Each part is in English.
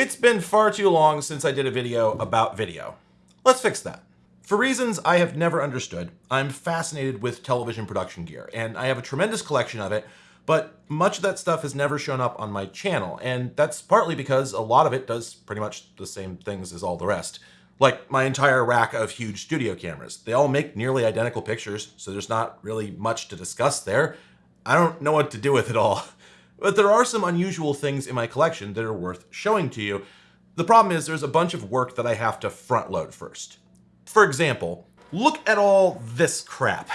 It's been far too long since I did a video about video. Let's fix that. For reasons I have never understood, I'm fascinated with television production gear, and I have a tremendous collection of it, but much of that stuff has never shown up on my channel, and that's partly because a lot of it does pretty much the same things as all the rest. Like my entire rack of huge studio cameras. They all make nearly identical pictures, so there's not really much to discuss there. I don't know what to do with it all. But there are some unusual things in my collection that are worth showing to you. The problem is there's a bunch of work that I have to front load first. For example, look at all this crap.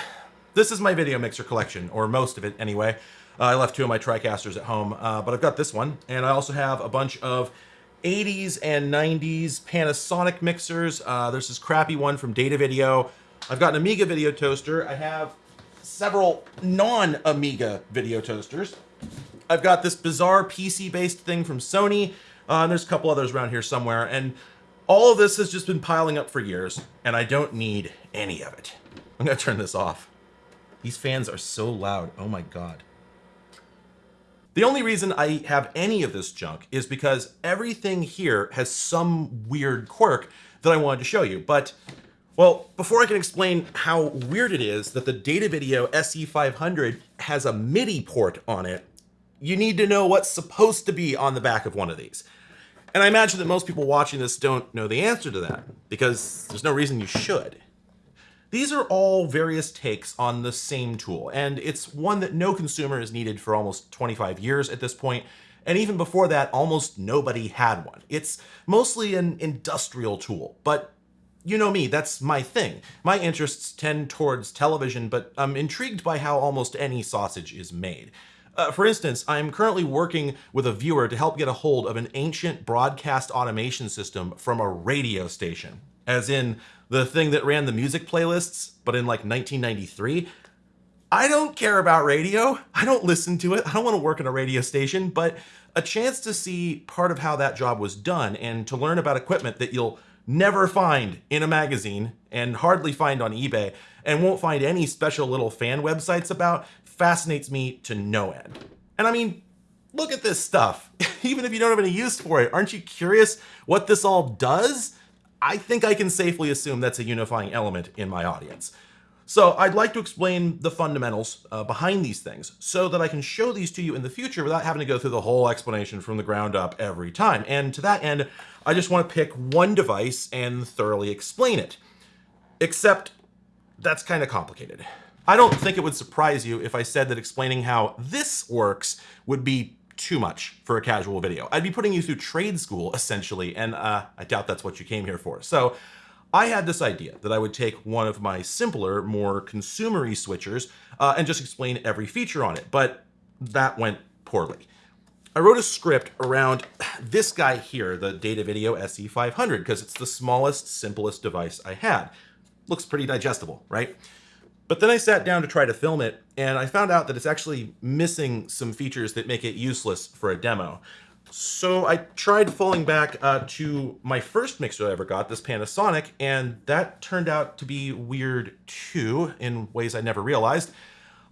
This is my video mixer collection, or most of it anyway. Uh, I left two of my TriCasters at home, uh, but I've got this one, and I also have a bunch of 80s and 90s Panasonic mixers. Uh, there's this crappy one from Datavideo. I've got an Amiga video toaster. I have several non-Amiga video toasters. I've got this bizarre PC-based thing from Sony, uh, and there's a couple others around here somewhere, and all of this has just been piling up for years, and I don't need any of it. I'm gonna turn this off. These fans are so loud, oh my god. The only reason I have any of this junk is because everything here has some weird quirk that I wanted to show you, but well, before I can explain how weird it is that the Datavideo SE500 has a MIDI port on it, you need to know what's supposed to be on the back of one of these. And I imagine that most people watching this don't know the answer to that, because there's no reason you should. These are all various takes on the same tool, and it's one that no consumer has needed for almost 25 years at this point, and even before that, almost nobody had one. It's mostly an industrial tool, but you know me, that's my thing. My interests tend towards television, but I'm intrigued by how almost any sausage is made. Uh, for instance, I'm currently working with a viewer to help get a hold of an ancient broadcast automation system from a radio station, as in the thing that ran the music playlists, but in like 1993. I don't care about radio. I don't listen to it. I don't want to work in a radio station, but a chance to see part of how that job was done and to learn about equipment that you'll never find in a magazine and hardly find on eBay and won't find any special little fan websites about fascinates me to no end. And I mean, look at this stuff. Even if you don't have any use for it, aren't you curious what this all does? I think I can safely assume that's a unifying element in my audience. So I'd like to explain the fundamentals uh, behind these things so that I can show these to you in the future without having to go through the whole explanation from the ground up every time. And to that end, I just want to pick one device and thoroughly explain it. Except that's kind of complicated. I don't think it would surprise you if I said that explaining how this works would be too much for a casual video. I'd be putting you through trade school essentially, and uh, I doubt that's what you came here for. So I had this idea that I would take one of my simpler, more consumery switchers uh, and just explain every feature on it, but that went poorly. I wrote a script around this guy here, the Datavideo SE500, because it's the smallest, simplest device I had. Looks pretty digestible, right? But then I sat down to try to film it, and I found out that it's actually missing some features that make it useless for a demo. So I tried falling back uh, to my first mixer I ever got, this Panasonic, and that turned out to be weird too, in ways I never realized.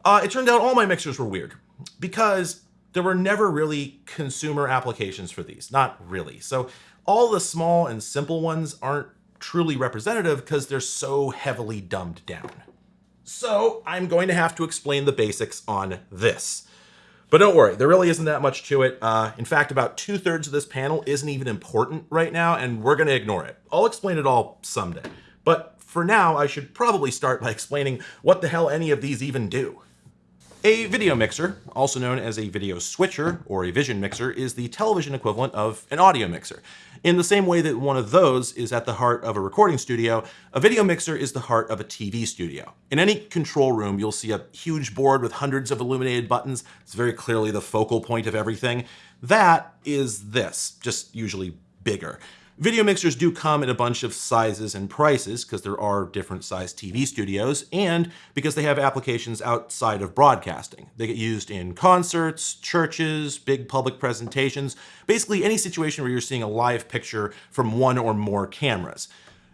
Uh, it turned out all my mixers were weird, because there were never really consumer applications for these, not really. So all the small and simple ones aren't truly representative because they're so heavily dumbed down. So I'm going to have to explain the basics on this. But don't worry, there really isn't that much to it. Uh, in fact, about two thirds of this panel isn't even important right now, and we're gonna ignore it. I'll explain it all someday. But for now, I should probably start by explaining what the hell any of these even do. A video mixer, also known as a video switcher or a vision mixer, is the television equivalent of an audio mixer. In the same way that one of those is at the heart of a recording studio, a video mixer is the heart of a TV studio. In any control room, you'll see a huge board with hundreds of illuminated buttons. It's very clearly the focal point of everything. That is this, just usually bigger. Video mixers do come in a bunch of sizes and prices because there are different size TV studios and because they have applications outside of broadcasting. They get used in concerts, churches, big public presentations, basically any situation where you're seeing a live picture from one or more cameras.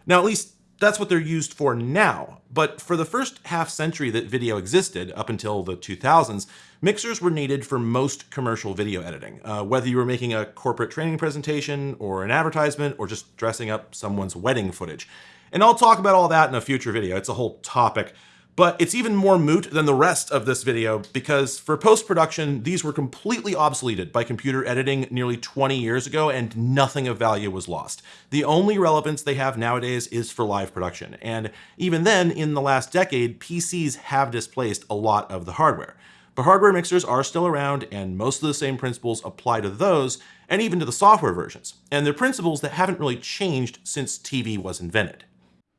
Now, at least That's what they're used for now. But for the first half century that video existed, up until the 2000s, mixers were needed for most commercial video editing, uh, whether you were making a corporate training presentation or an advertisement or just dressing up someone's wedding footage. And I'll talk about all that in a future video. It's a whole topic. But it's even more moot than the rest of this video because for post-production, these were completely obsoleted by computer editing nearly 20 years ago and nothing of value was lost. The only relevance they have nowadays is for live production. And even then, in the last decade, PCs have displaced a lot of the hardware. But hardware mixers are still around and most of the same principles apply to those and even to the software versions. And they're principles that haven't really changed since TV was invented.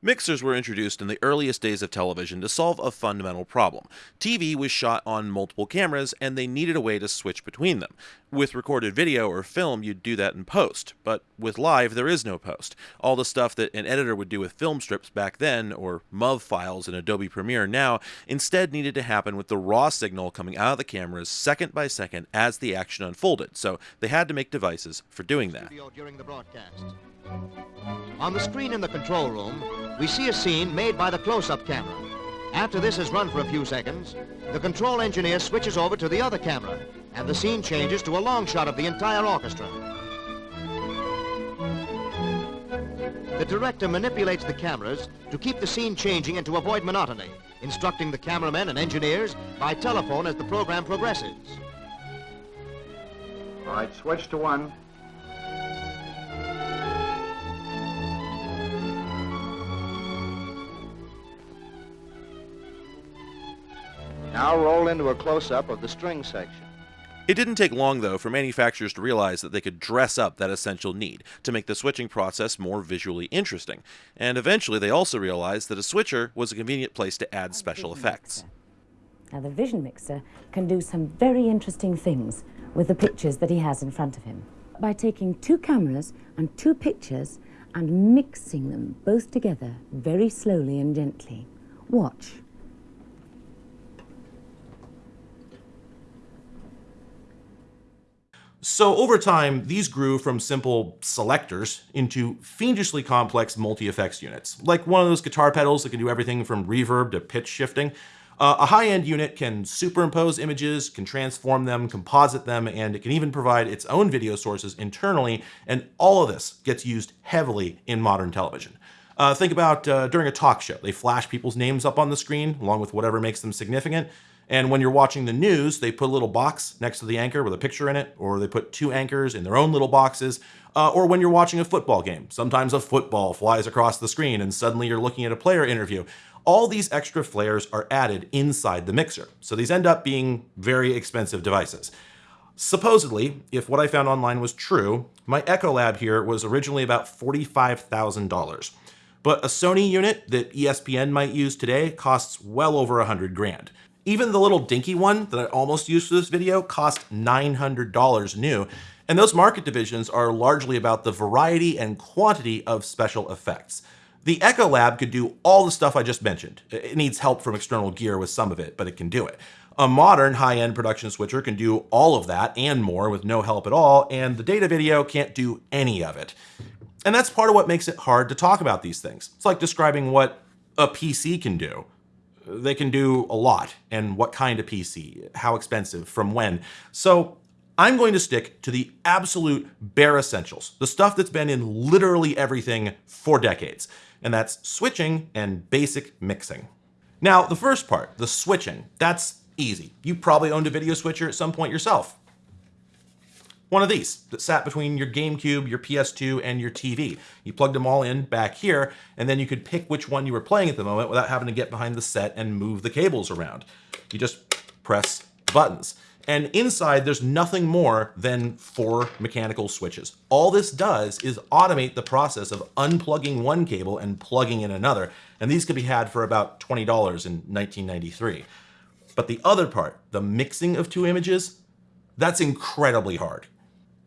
Mixers were introduced in the earliest days of television to solve a fundamental problem. TV was shot on multiple cameras and they needed a way to switch between them. With recorded video or film, you'd do that in post, but with live, there is no post. All the stuff that an editor would do with film strips back then, or MOV files in Adobe Premiere now, instead needed to happen with the raw signal coming out of the cameras second by second as the action unfolded, so they had to make devices for doing that. On the screen in the control room, we see a scene made by the close-up camera. After this has run for a few seconds, the control engineer switches over to the other camera, and the scene changes to a long shot of the entire orchestra. The director manipulates the cameras to keep the scene changing and to avoid monotony, instructing the cameramen and engineers by telephone as the program progresses. All right, switch to one. Now roll into a close-up of the string section. It didn't take long, though, for manufacturers to realize that they could dress up that essential need to make the switching process more visually interesting. And eventually, they also realized that a switcher was a convenient place to add special effects. Now, the Vision Mixer can do some very interesting things with the pictures that he has in front of him. By taking two cameras and two pictures and mixing them both together very slowly and gently. Watch. So over time, these grew from simple selectors into fiendishly complex multi-effects units, like one of those guitar pedals that can do everything from reverb to pitch shifting. Uh, a high-end unit can superimpose images, can transform them, composite them, and it can even provide its own video sources internally, and all of this gets used heavily in modern television. Uh, think about uh, during a talk show. They flash people's names up on the screen, along with whatever makes them significant. And when you're watching the news, they put a little box next to the anchor with a picture in it, or they put two anchors in their own little boxes. Uh, or when you're watching a football game, sometimes a football flies across the screen and suddenly you're looking at a player interview. All these extra flares are added inside the mixer. So these end up being very expensive devices. Supposedly, if what I found online was true, my Echolab here was originally about $45,000. But a Sony unit that ESPN might use today costs well over a hundred grand. Even the little dinky one that I almost used for this video cost $900 new, and those market divisions are largely about the variety and quantity of special effects. The Echolab could do all the stuff I just mentioned. It needs help from external gear with some of it, but it can do it. A modern high-end production switcher can do all of that and more with no help at all, and the data video can't do any of it. And that's part of what makes it hard to talk about these things. It's like describing what a PC can do they can do a lot and what kind of PC, how expensive, from when. So I'm going to stick to the absolute bare essentials, the stuff that's been in literally everything for decades, and that's switching and basic mixing. Now, the first part, the switching, that's easy. You probably owned a video switcher at some point yourself one of these that sat between your GameCube, your PS2, and your TV. You plugged them all in back here, and then you could pick which one you were playing at the moment without having to get behind the set and move the cables around. You just press buttons. And inside, there's nothing more than four mechanical switches. All this does is automate the process of unplugging one cable and plugging in another. And these could be had for about $20 in 1993. But the other part, the mixing of two images, that's incredibly hard.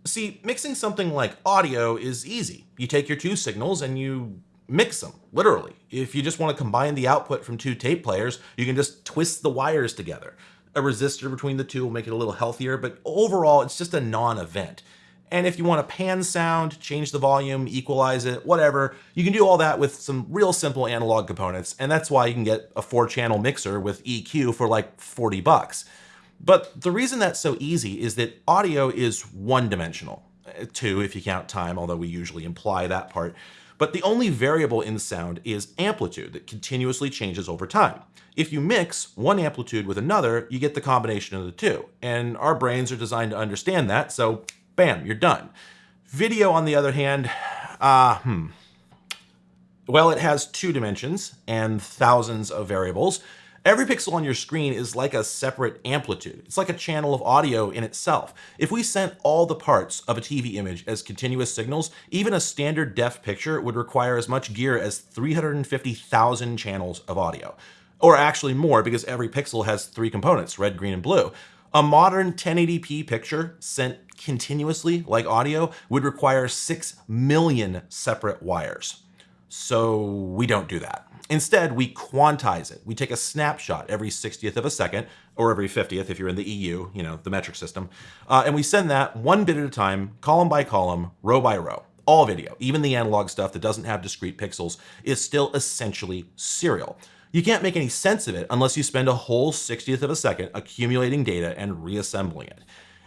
See, mixing something like audio is easy. You take your two signals and you mix them, literally. If you just want to combine the output from two tape players, you can just twist the wires together. A resistor between the two will make it a little healthier, but overall, it's just a non-event. And if you want to pan sound, change the volume, equalize it, whatever, you can do all that with some real simple analog components. And that's why you can get a four channel mixer with EQ for like 40 bucks. But the reason that's so easy is that audio is one dimensional, two if you count time, although we usually imply that part. But the only variable in sound is amplitude that continuously changes over time. If you mix one amplitude with another, you get the combination of the two. And our brains are designed to understand that, so bam, you're done. Video, on the other hand, uh, hmm. Well, it has two dimensions and thousands of variables. Every pixel on your screen is like a separate amplitude. It's like a channel of audio in itself. If we sent all the parts of a TV image as continuous signals, even a standard def picture would require as much gear as 350,000 channels of audio. Or actually more because every pixel has three components, red, green, and blue. A modern 1080p picture sent continuously, like audio, would require 6 million separate wires. So we don't do that. Instead, we quantize it. We take a snapshot every 60th of a second, or every 50th if you're in the EU, you know, the metric system, uh, and we send that one bit at a time, column by column, row by row. All video, even the analog stuff that doesn't have discrete pixels, is still essentially serial. You can't make any sense of it unless you spend a whole 60th of a second accumulating data and reassembling it.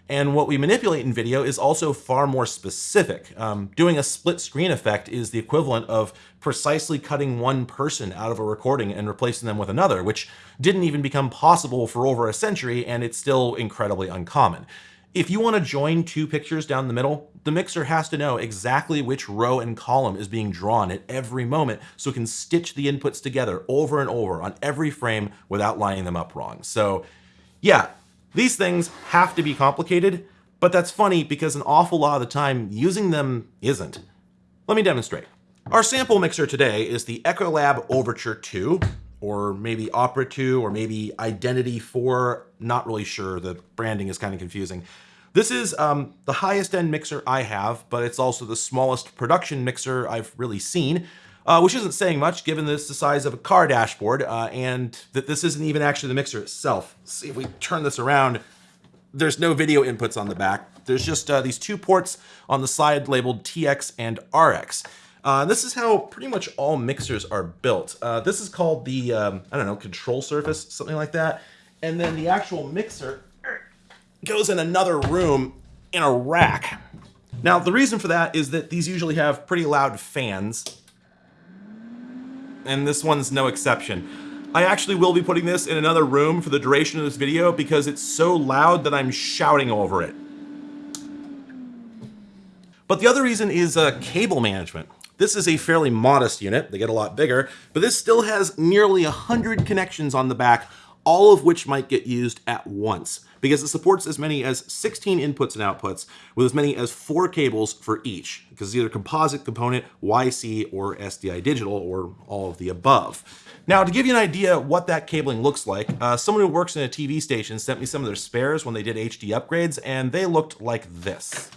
And what we manipulate in video is also far more specific. Um, doing a split screen effect is the equivalent of precisely cutting one person out of a recording and replacing them with another, which didn't even become possible for over a century, and it's still incredibly uncommon. If you want to join two pictures down the middle, the mixer has to know exactly which row and column is being drawn at every moment so it can stitch the inputs together over and over on every frame without lining them up wrong. So yeah, these things have to be complicated, but that's funny because an awful lot of the time using them isn't. Let me demonstrate. Our sample mixer today is the Echolab Overture 2, or maybe Opera 2, or maybe Identity 4, not really sure, the branding is kind of confusing. This is um, the highest end mixer I have, but it's also the smallest production mixer I've really seen uh, which isn't saying much given this the size of a car dashboard uh, and that this isn't even actually the mixer itself. Let's see if we turn this around. There's no video inputs on the back. There's just uh, these two ports on the side labeled TX and RX. Uh, this is how pretty much all mixers are built. Uh, this is called the, um, I don't know, control surface, something like that. And then the actual mixer goes in another room in a rack. Now, the reason for that is that these usually have pretty loud fans and this one's no exception. I actually will be putting this in another room for the duration of this video because it's so loud that I'm shouting over it. But the other reason is uh, cable management. This is a fairly modest unit, they get a lot bigger, but this still has nearly 100 connections on the back, all of which might get used at once because it supports as many as 16 inputs and outputs with as many as four cables for each because it's either composite component, YC, or SDI digital, or all of the above. Now, to give you an idea what that cabling looks like, uh, someone who works in a TV station sent me some of their spares when they did HD upgrades, and they looked like this.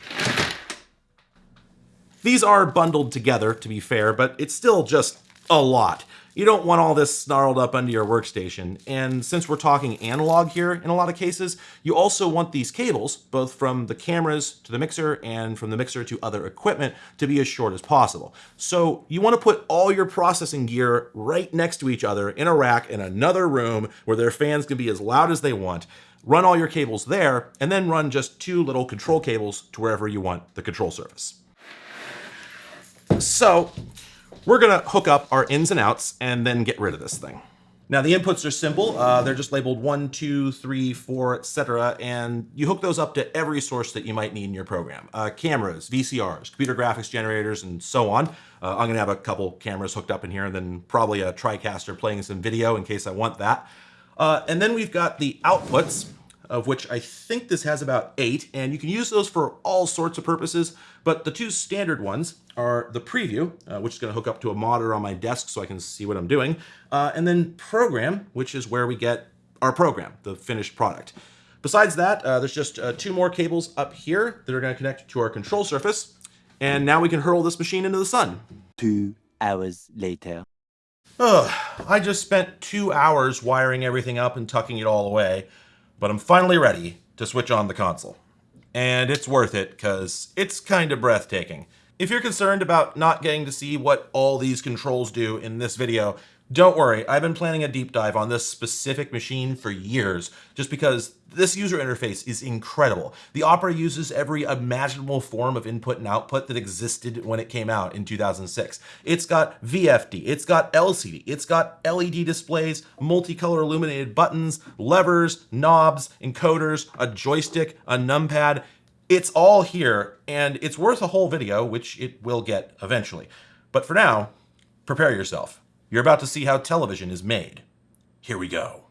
These are bundled together, to be fair, but it's still just a lot. You don't want all this snarled up under your workstation. And since we're talking analog here in a lot of cases, you also want these cables, both from the cameras to the mixer and from the mixer to other equipment, to be as short as possible. So you want to put all your processing gear right next to each other in a rack in another room where their fans can be as loud as they want run all your cables there, and then run just two little control cables to wherever you want the control surface. So we're gonna hook up our ins and outs and then get rid of this thing. Now the inputs are simple. Uh, they're just labeled one, two, three, four, etc. And you hook those up to every source that you might need in your program. Uh, cameras, VCRs, computer graphics generators, and so on. Uh, I'm gonna have a couple cameras hooked up in here and then probably a TriCaster playing some video in case I want that. Uh, and then we've got the outputs of which I think this has about eight, and you can use those for all sorts of purposes, but the two standard ones are the preview, uh, which is going to hook up to a monitor on my desk so I can see what I'm doing, uh, and then program, which is where we get our program, the finished product. Besides that, uh, there's just uh, two more cables up here that are going to connect to our control surface, and now we can hurl this machine into the sun. Two hours later. Ugh, I just spent two hours wiring everything up and tucking it all away but I'm finally ready to switch on the console. And it's worth it because it's kind of breathtaking. If you're concerned about not getting to see what all these controls do in this video, don't worry, I've been planning a deep dive on this specific machine for years, just because this user interface is incredible. The Opera uses every imaginable form of input and output that existed when it came out in 2006. It's got VFD, it's got LCD, it's got LED displays, multicolor illuminated buttons, levers, knobs, encoders, a joystick, a numpad. It's all here, and it's worth a whole video, which it will get eventually. But for now, prepare yourself. You're about to see how television is made. Here we go.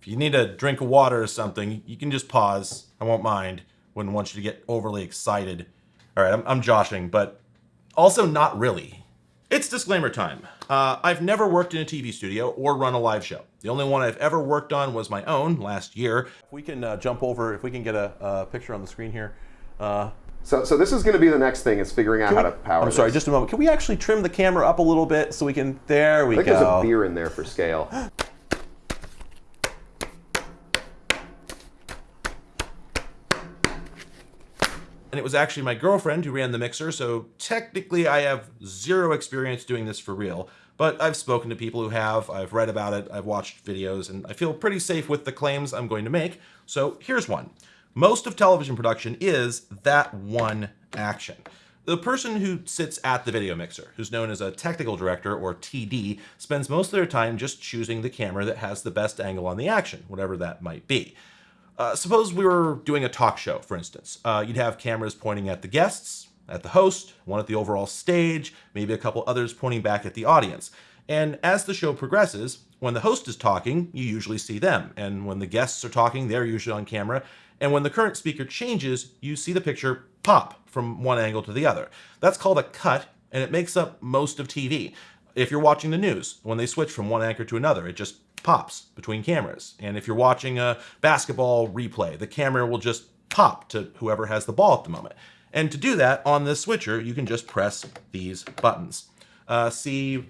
If you need a drink of water or something, you can just pause. I won't mind. Wouldn't want you to get overly excited. All right, I'm, I'm joshing, but also not really. It's disclaimer time. Uh, I've never worked in a TV studio or run a live show. The only one I've ever worked on was my own last year. If we can uh, jump over, if we can get a, a picture on the screen here. Uh, So, so this is going to be the next thing is figuring out how to power. I'm sorry, just a moment. Can we actually trim the camera up a little bit so we can? There we I think go. there's a beer in there for scale. and it was actually my girlfriend who ran the mixer, so technically I have zero experience doing this for real. But I've spoken to people who have, I've read about it, I've watched videos, and I feel pretty safe with the claims I'm going to make. So here's one. Most of television production is that one action. The person who sits at the video mixer, who's known as a technical director or TD, spends most of their time just choosing the camera that has the best angle on the action, whatever that might be. Uh, suppose we were doing a talk show, for instance. Uh, you'd have cameras pointing at the guests, at the host, one at the overall stage, maybe a couple others pointing back at the audience. And as the show progresses, when the host is talking, you usually see them. And when the guests are talking, they're usually on camera. And when the current speaker changes, you see the picture pop from one angle to the other. That's called a cut, and it makes up most of TV. If you're watching the news, when they switch from one anchor to another, it just pops between cameras. And if you're watching a basketball replay, the camera will just pop to whoever has the ball at the moment. And to do that on this switcher, you can just press these buttons. Uh, see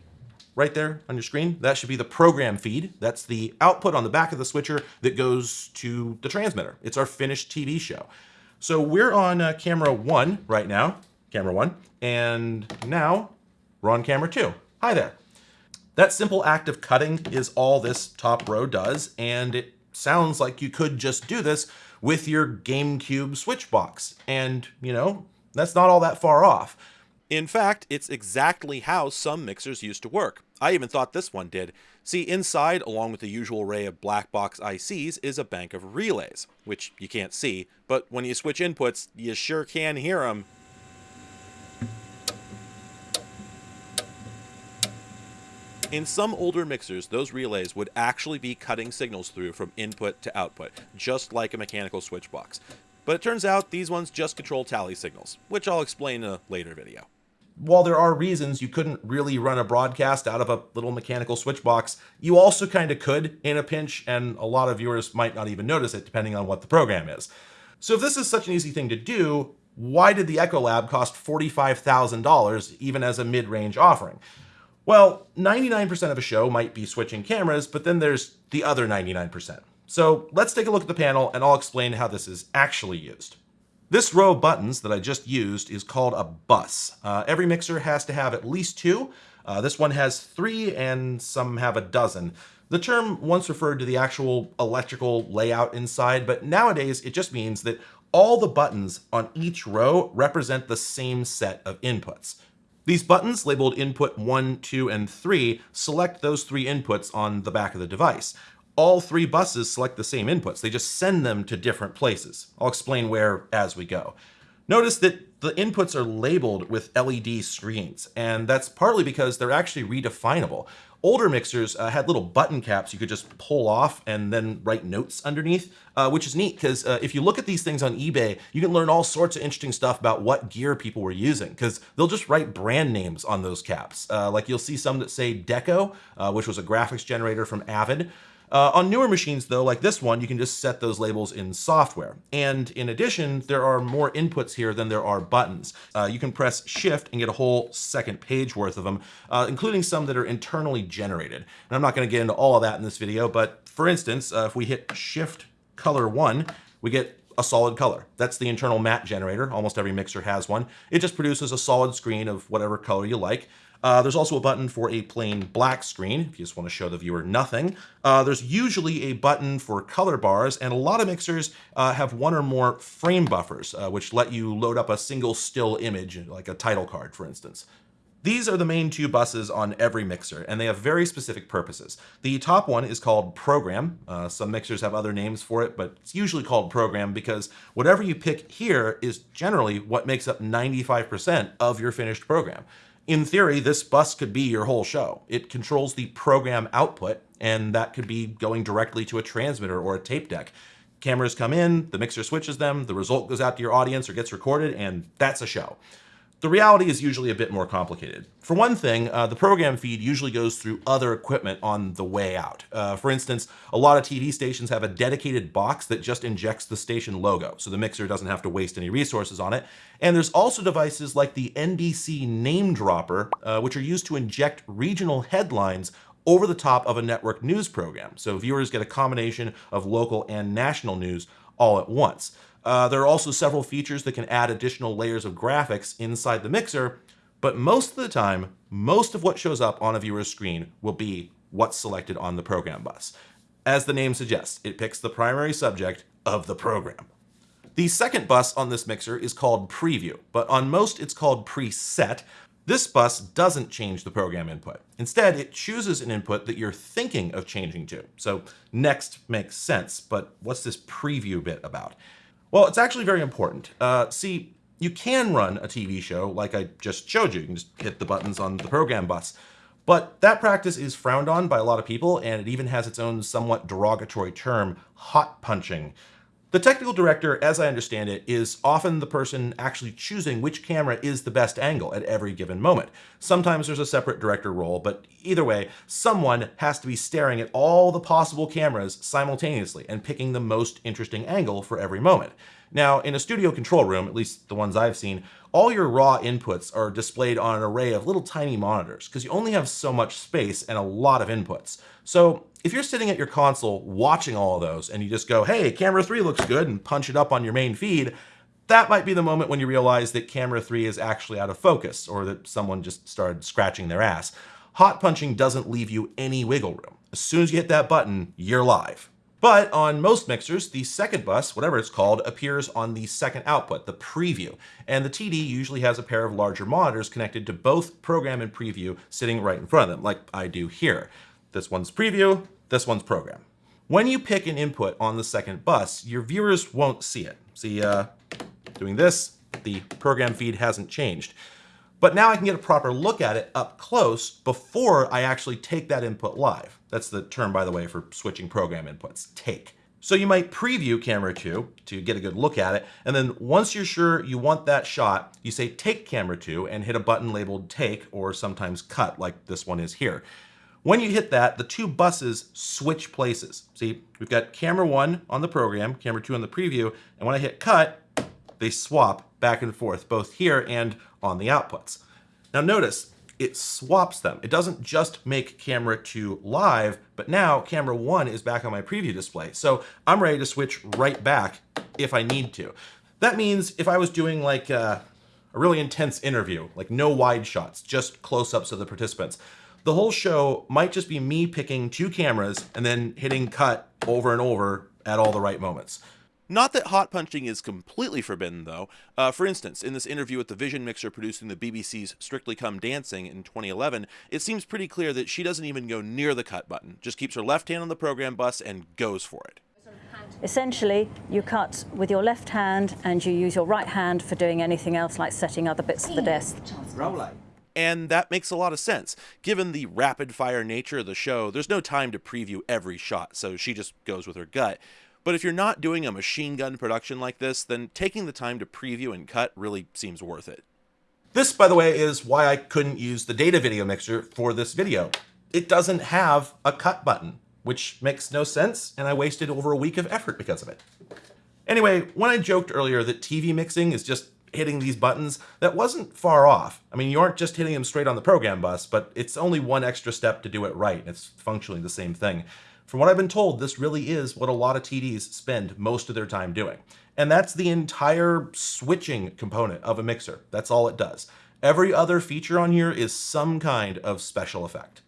right there on your screen, that should be the program feed. That's the output on the back of the switcher that goes to the transmitter. It's our finished TV show. So we're on uh, camera one right now, camera one, and now we're on camera two. Hi there. That simple act of cutting is all this top row does, and it sounds like you could just do this with your GameCube switch box. And, you know, that's not all that far off. In fact, it's exactly how some mixers used to work. I even thought this one did. See, inside, along with the usual array of black box ICs, is a bank of relays, which you can't see, but when you switch inputs, you sure can hear them. In some older mixers, those relays would actually be cutting signals through from input to output, just like a mechanical switch box. But it turns out these ones just control tally signals, which I'll explain in a later video. While there are reasons you couldn't really run a broadcast out of a little mechanical switch box, you also kind of could in a pinch, and a lot of viewers might not even notice it depending on what the program is. So if this is such an easy thing to do, why did the Echolab cost $45,000 even as a mid-range offering? Well, 99% of a show might be switching cameras, but then there's the other 99%. So let's take a look at the panel and I'll explain how this is actually used. This row of buttons that I just used is called a bus. Uh, every mixer has to have at least two. Uh, this one has three and some have a dozen. The term once referred to the actual electrical layout inside, but nowadays it just means that all the buttons on each row represent the same set of inputs. These buttons, labeled input 1, 2, and 3, select those three inputs on the back of the device. All three buses select the same inputs, they just send them to different places. I'll explain where as we go. Notice that the inputs are labeled with LED screens, and that's partly because they're actually redefinable. Older mixers uh, had little button caps you could just pull off and then write notes underneath, uh, which is neat because uh, if you look at these things on eBay, you can learn all sorts of interesting stuff about what gear people were using because they'll just write brand names on those caps. Uh, like you'll see some that say Deko, uh, which was a graphics generator from Avid. Uh, on newer machines, though, like this one, you can just set those labels in software. And in addition, there are more inputs here than there are buttons. Uh, you can press Shift and get a whole second page worth of them, uh, including some that are internally generated. And I'm not going to get into all of that in this video, but for instance, uh, if we hit Shift Color 1, we get a solid color. That's the internal matte generator. Almost every mixer has one. It just produces a solid screen of whatever color you like. Uh, there's also a button for a plain black screen, if you just want to show the viewer nothing. Uh, there's usually a button for color bars, and a lot of mixers uh, have one or more frame buffers, uh, which let you load up a single still image, like a title card, for instance. These are the main two buses on every mixer, and they have very specific purposes. The top one is called Program. Uh, some mixers have other names for it, but it's usually called Program because whatever you pick here is generally what makes up 95% of your finished program. In theory, this bus could be your whole show. It controls the program output, and that could be going directly to a transmitter or a tape deck. Cameras come in, the mixer switches them, the result goes out to your audience or gets recorded, and that's a show. The reality is usually a bit more complicated. For one thing, uh, the program feed usually goes through other equipment on the way out. Uh, for instance, a lot of TV stations have a dedicated box that just injects the station logo, so the mixer doesn't have to waste any resources on it. And there's also devices like the NBC Name Dropper, uh, which are used to inject regional headlines over the top of a network news program. So viewers get a combination of local and national news all at once. Uh, there are also several features that can add additional layers of graphics inside the mixer, but most of the time, most of what shows up on a viewer's screen will be what's selected on the program bus. As the name suggests, it picks the primary subject of the program. The second bus on this mixer is called Preview, but on most it's called Preset. This bus doesn't change the program input. Instead, it chooses an input that you're thinking of changing to. So next makes sense, but what's this preview bit about? Well, it's actually very important. Uh, see, you can run a TV show like I just showed you. You can just hit the buttons on the program bus. But that practice is frowned on by a lot of people, and it even has its own somewhat derogatory term, hot punching. The technical director, as I understand it, is often the person actually choosing which camera is the best angle at every given moment. Sometimes there's a separate director role, but either way, someone has to be staring at all the possible cameras simultaneously and picking the most interesting angle for every moment. Now, in a studio control room, at least the ones I've seen, all your raw inputs are displayed on an array of little tiny monitors because you only have so much space and a lot of inputs. So if you're sitting at your console watching all of those and you just go, hey, camera three looks good and punch it up on your main feed, that might be the moment when you realize that camera three is actually out of focus or that someone just started scratching their ass. Hot punching doesn't leave you any wiggle room. As soon as you hit that button, you're live. But on most mixers, the second bus, whatever it's called, appears on the second output, the preview. And the TD usually has a pair of larger monitors connected to both program and preview sitting right in front of them, like I do here. This one's preview, this one's program. When you pick an input on the second bus, your viewers won't see it. See, uh, doing this, the program feed hasn't changed. But now I can get a proper look at it up close before I actually take that input live. That's the term, by the way, for switching program inputs, take. So you might preview camera 2 to get a good look at it, and then once you're sure you want that shot, you say take camera 2 and hit a button labeled take or sometimes cut like this one is here. When you hit that, the two buses switch places. See, we've got camera one on the program, camera two on the preview, and when I hit cut, they swap back and forth, both here and on the outputs. Now notice, it swaps them. It doesn't just make camera two live, but now camera one is back on my preview display. So I'm ready to switch right back if I need to. That means if I was doing like a, a really intense interview, like no wide shots, just close-ups of the participants, the whole show might just be me picking two cameras and then hitting cut over and over at all the right moments. Not that hot punching is completely forbidden, though. Uh, for instance, in this interview with the Vision Mixer producing the BBC's Strictly Come Dancing in 2011, it seems pretty clear that she doesn't even go near the cut button, just keeps her left hand on the program bus and goes for it. Essentially, you cut with your left hand and you use your right hand for doing anything else like setting other bits of the desk. And that makes a lot of sense. Given the rapid fire nature of the show, there's no time to preview every shot, so she just goes with her gut. But if you're not doing a machine gun production like this, then taking the time to preview and cut really seems worth it. This, by the way, is why I couldn't use the data video mixer for this video. It doesn't have a cut button, which makes no sense, and I wasted over a week of effort because of it. Anyway, when I joked earlier that TV mixing is just hitting these buttons, that wasn't far off. I mean, you aren't just hitting them straight on the program bus, but it's only one extra step to do it right. It's functionally the same thing. From what I've been told, this really is what a lot of TDs spend most of their time doing. And that's the entire switching component of a mixer. That's all it does. Every other feature on here is some kind of special effect.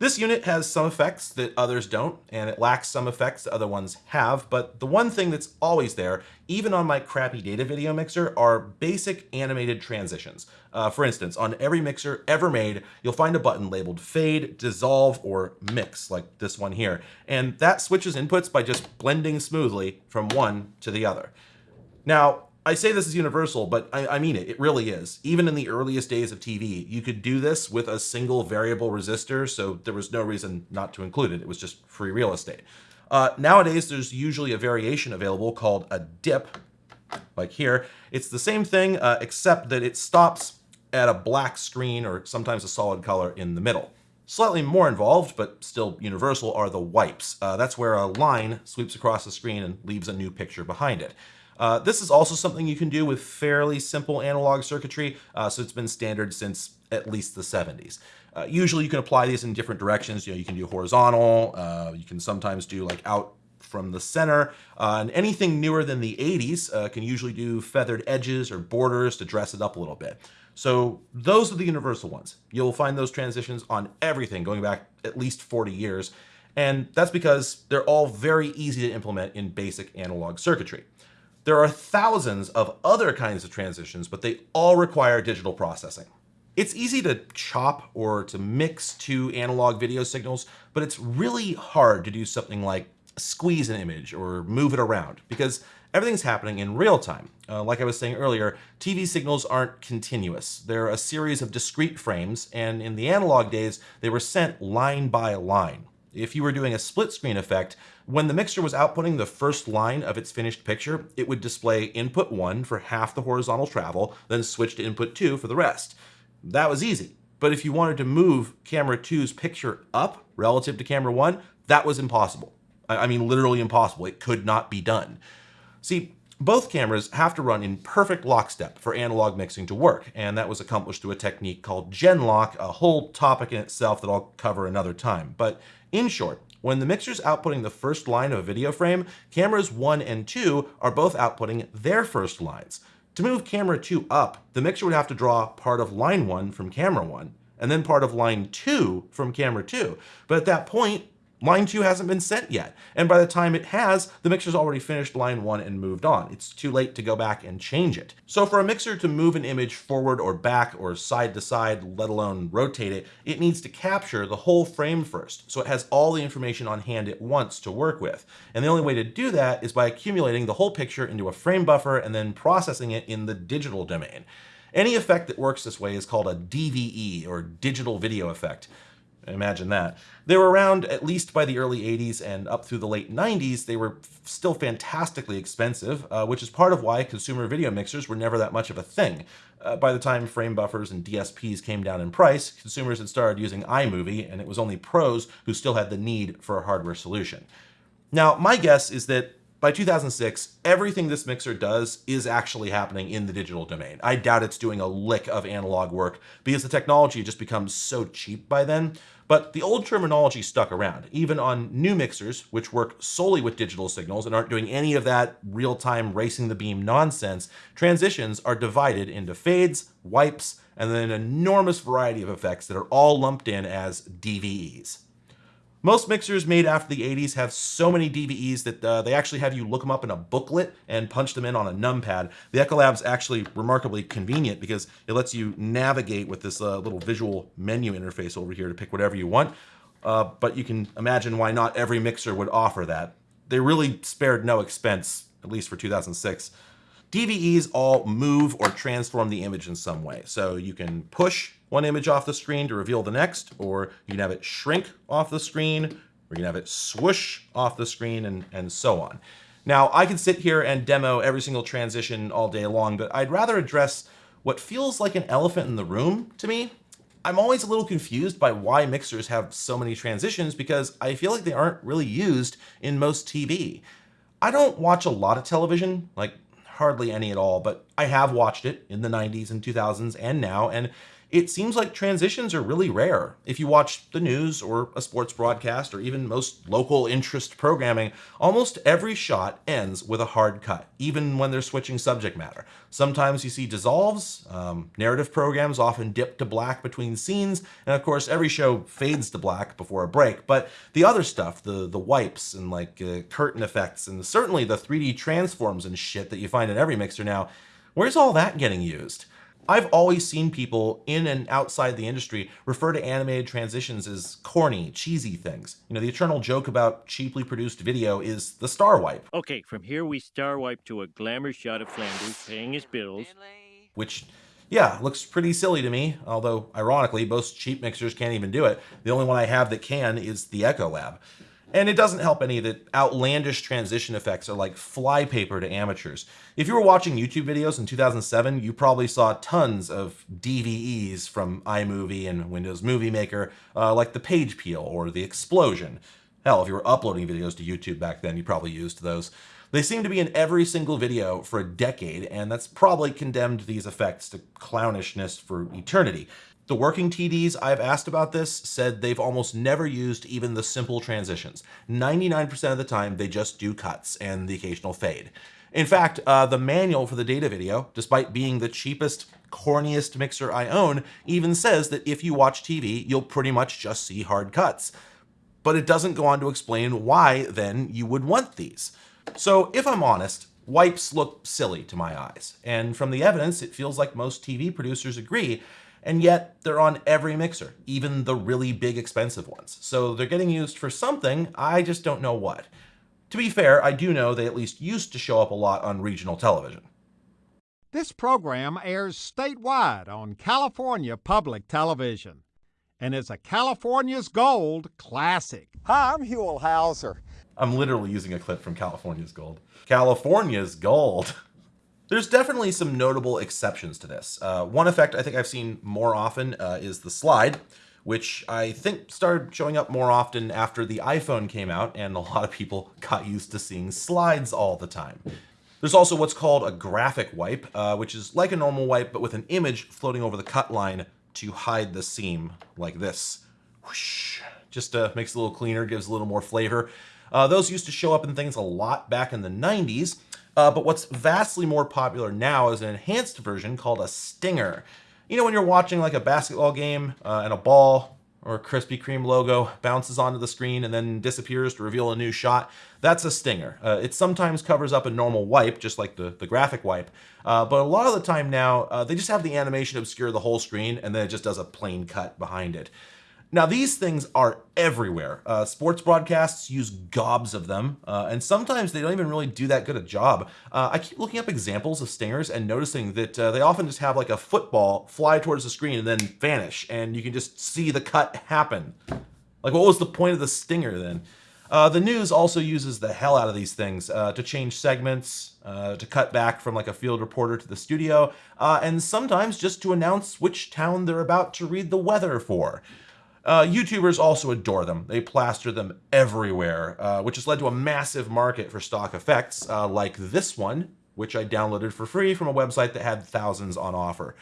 This unit has some effects that others don't, and it lacks some effects that other ones have, but the one thing that's always there, even on my crappy data video mixer, are basic animated transitions. Uh, for instance, on every mixer ever made, you'll find a button labeled fade, dissolve, or mix, like this one here, and that switches inputs by just blending smoothly from one to the other. Now, I say this is universal, but I, I, mean it. It really is. Even in the earliest days of TV, you could do this with a single variable resistor, so there was no reason not to include it. It was just free real estate. Uh, nowadays, there's usually a variation available called a dip, like here. It's the same thing, uh, except that it stops at a black screen or sometimes a solid color in the middle. Slightly more involved, but still universal, are the wipes. Uh, that's where a line sweeps across the screen and leaves a new picture behind it. Uh, this is also something you can do with fairly simple analog circuitry, uh, so it's been standard since at least the 70s. Uh, usually you can apply these in different directions. You know, you can do horizontal, uh, you can sometimes do like out from the center, uh, and anything newer than the 80s uh, can usually do feathered edges or borders to dress it up a little bit. So those are the universal ones. You'll find those transitions on everything going back at least 40 years, and that's because they're all very easy to implement in basic analog circuitry. There are thousands of other kinds of transitions, but they all require digital processing. It's easy to chop or to mix two analog video signals, but it's really hard to do something like squeeze an image or move it around because everything's happening in real time. Uh, like I was saying earlier, TV signals aren't continuous. They're a series of discrete frames, and in the analog days, they were sent line by line. If you were doing a split screen effect, when the mixer was outputting the first line of its finished picture, it would display input 1 for half the horizontal travel, then switch to input 2 for the rest. That was easy. But if you wanted to move camera two's picture up relative to camera 1, that was impossible. I mean, literally impossible. It could not be done. See, both cameras have to run in perfect lockstep for analog mixing to work, and that was accomplished through a technique called Genlock, a whole topic in itself that I'll cover another time. But in short, when the mixer's outputting the first line of a video frame, cameras 1 and 2 are both outputting their first lines. To move camera 2 up, the mixer would have to draw part of line 1 from camera 1, and then part of line 2 from camera 2. But at that point, Line 2 hasn't been sent yet, and by the time it has, the mixer's already finished line 1 and moved on. It's too late to go back and change it. So for a mixer to move an image forward or back or side to side, let alone rotate it, it needs to capture the whole frame first, so it has all the information on hand at once to work with. And the only way to do that is by accumulating the whole picture into a frame buffer and then processing it in the digital domain. Any effect that works this way is called a DVE, or digital video effect. Imagine that. They were around at least by the early 80s and up through the late 90s. They were still fantastically expensive, uh, which is part of why consumer video mixers were never that much of a thing. Uh, by the time frame buffers and DSPs came down in price, consumers had started using iMovie, and it was only pros who still had the need for a hardware solution. Now, my guess is that by 2006, everything this mixer does is actually happening in the digital domain. I doubt it's doing a lick of analog work because the technology just becomes so cheap by then. But the old terminology stuck around, even on new mixers, which work solely with digital signals and aren't doing any of that real-time racing the beam nonsense, transitions are divided into fades, wipes, and then an enormous variety of effects that are all lumped in as DVEs. Most mixers made after the 80s have so many DVEs that uh, they actually have you look them up in a booklet and punch them in on a numpad. The Echolab's actually remarkably convenient because it lets you navigate with this uh, little visual menu interface over here to pick whatever you want. Uh, but you can imagine why not every mixer would offer that. They really spared no expense, at least for 2006. DVEs all move or transform the image in some way. So you can push one image off the screen to reveal the next, or you can have it shrink off the screen, or you can have it swoosh off the screen, and, and so on. Now, I can sit here and demo every single transition all day long, but I'd rather address what feels like an elephant in the room to me. I'm always a little confused by why mixers have so many transitions because I feel like they aren't really used in most TV. I don't watch a lot of television, like hardly any at all, but I have watched it in the 90s and 2000s and now, and it seems like transitions are really rare. If you watch the news or a sports broadcast or even most local interest programming, almost every shot ends with a hard cut, even when they're switching subject matter. Sometimes you see dissolves, um, narrative programs often dip to black between scenes, and of course every show fades to black before a break, but the other stuff, the, the wipes and like uh, curtain effects, and certainly the 3D transforms and shit that you find in every mixer now, where's all that getting used? I've always seen people in and outside the industry refer to animated transitions as corny, cheesy things. You know, the eternal joke about cheaply produced video is the star wipe. Okay, from here we star wipe to a glamour shot of Flanders paying his bills. Which, yeah, looks pretty silly to me, although ironically, most cheap mixers can't even do it. The only one I have that can is the Echolab. And it doesn't help any that outlandish transition effects are like flypaper to amateurs. If you were watching YouTube videos in 2007, you probably saw tons of DVEs from iMovie and Windows Movie Maker, uh, like the page peel or the explosion. Hell, if you were uploading videos to YouTube back then, you probably used those. They seem to be in every single video for a decade, and that's probably condemned these effects to clownishness for eternity. The working TDs I've asked about this said they've almost never used even the simple transitions. 99% of the time, they just do cuts and the occasional fade. In fact, uh, the manual for the Datavideo, despite being the cheapest, corniest mixer I own, even says that if you watch TV, you'll pretty much just see hard cuts. But it doesn't go on to explain why, then, you would want these. So if I'm honest, wipes look silly to my eyes. And from the evidence, it feels like most TV producers agree and yet they're on every mixer, even the really big expensive ones. So they're getting used for something, I just don't know what. To be fair, I do know they at least used to show up a lot on regional television. This program airs statewide on California Public Television and is a California's Gold classic. Hi, I'm Huell Howser. I'm literally using a clip from California's Gold. California's Gold. There's definitely some notable exceptions to this. Uh, one effect I think I've seen more often uh, is the slide, which I think started showing up more often after the iPhone came out and a lot of people got used to seeing slides all the time. There's also what's called a graphic wipe, uh, which is like a normal wipe but with an image floating over the cut line to hide the seam like this. Whoosh. Just uh, makes it a little cleaner, gives a little more flavor. Uh, those used to show up in things a lot back in the 90s, uh, but what's vastly more popular now is an enhanced version called a stinger. You know when you're watching like a basketball game uh, and a ball or a Krispy Kreme logo bounces onto the screen and then disappears to reveal a new shot? That's a stinger. Uh, it sometimes covers up a normal wipe, just like the, the graphic wipe, uh, but a lot of the time now, uh, they just have the animation obscure the whole screen and then it just does a plain cut behind it. Now, these things are everywhere. Uh, sports broadcasts use gobs of them, uh, and sometimes they don't even really do that good a job. Uh, I keep looking up examples of stingers and noticing that uh, they often just have like a football fly towards the screen and then vanish, and you can just see the cut happen. Like, what was the point of the stinger then? Uh, the news also uses the hell out of these things uh, to change segments, to cut back from like a field reporter to the studio, and sometimes just to announce which town they're about to read the weather for. Uh, YouTubers also adore them. They plaster them everywhere, uh, which has led to a massive market for stock effects, uh, like this one, which I downloaded for free from a website that had thousands on offer.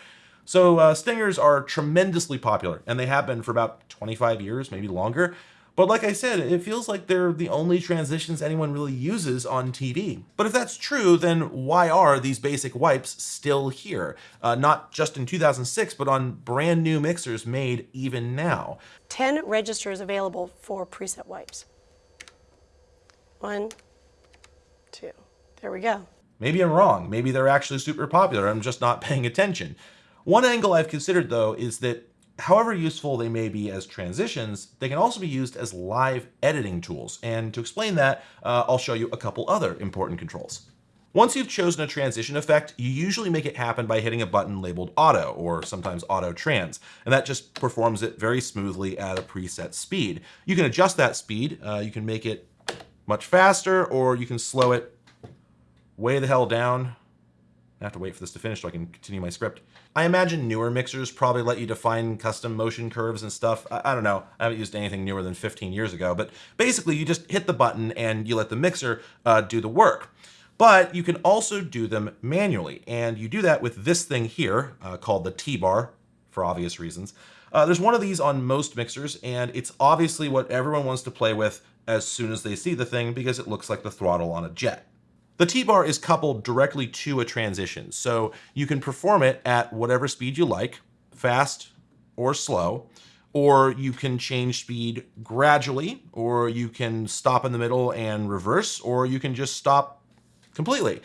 So uh, stingers are tremendously popular, and they have been for about 25 years, maybe longer. But like I said, it feels like they're the only transitions anyone really uses on TV. But if that's true, then why are these basic wipes still here? Uh, not just in 2006, but on brand new mixers made even now. 10 registers available for preset wipes. One, two, there we go. Maybe I'm wrong. Maybe they're actually super popular. I'm just not paying attention. One angle I've considered, though, is that however useful they may be as transitions, they can also be used as live editing tools. And to explain that, uh, I'll show you a couple other important controls. Once you've chosen a transition effect, you usually make it happen by hitting a button labeled auto or sometimes auto trans, and that just performs it very smoothly at a preset speed. You can adjust that speed. Uh, you can make it much faster or you can slow it way the hell down. I have to wait for this to finish so I can continue my script. I imagine newer mixers probably let you define custom motion curves and stuff. I, I, don't know. I haven't used anything newer than 15 years ago, but basically you just hit the button and you let the mixer uh, do the work. But you can also do them manually, and you do that with this thing here uh, called the T-bar, for obvious reasons. Uh, there's one of these on most mixers, and it's obviously what everyone wants to play with as soon as they see the thing because it looks like the throttle on a jet. The T-bar is coupled directly to a transition, so you can perform it at whatever speed you like, fast or slow, or you can change speed gradually, or you can stop in the middle and reverse, or you can just stop completely.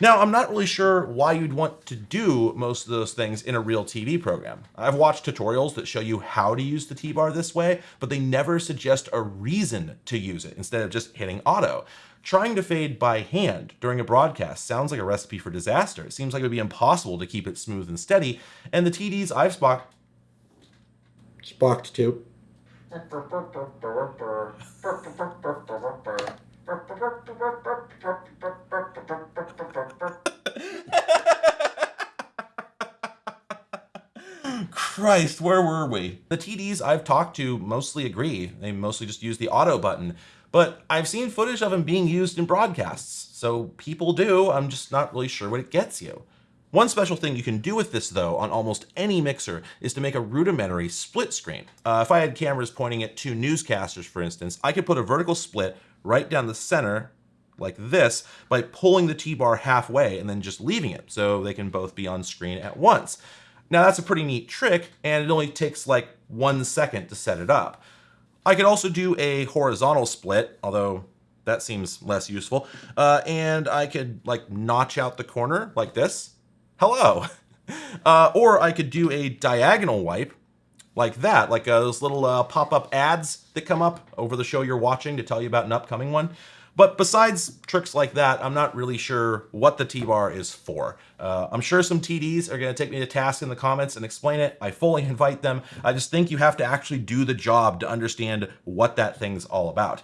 Now, I'm not really sure why you'd want to do most of those things in a real TV program. I've watched tutorials that show you how to use the T-bar this way, but they never suggest a reason to use it instead of just hitting auto. Trying to fade by hand during a broadcast sounds like a recipe for disaster. It seems like it would be impossible to keep it smooth and steady, and the TDs I've spocked spocked to Christ, where were we? The TDs I've talked to mostly agree. They mostly just use the auto button. But I've seen footage of them being used in broadcasts. So people do, I'm just not really sure what it gets you. One special thing you can do with this though on almost any mixer is to make a rudimentary split screen. Uh, if I had cameras pointing at two newscasters, for instance, I could put a vertical split right down the center like this by pulling the T-bar halfway and then just leaving it so they can both be on screen at once. Now that's a pretty neat trick and it only takes like one second to set it up. I could also do a horizontal split, although that seems less useful. Uh, and I could like notch out the corner like this. Hello. Uh, or I could do a diagonal wipe like that, like uh, those little uh, pop-up ads that come up over the show you're watching to tell you about an upcoming one. But besides tricks like that, I'm not really sure what the T-bar is for. Uh, I'm sure some TDs are going to take me to task in the comments and explain it. I fully invite them. I just think you have to actually do the job to understand what that thing's all about.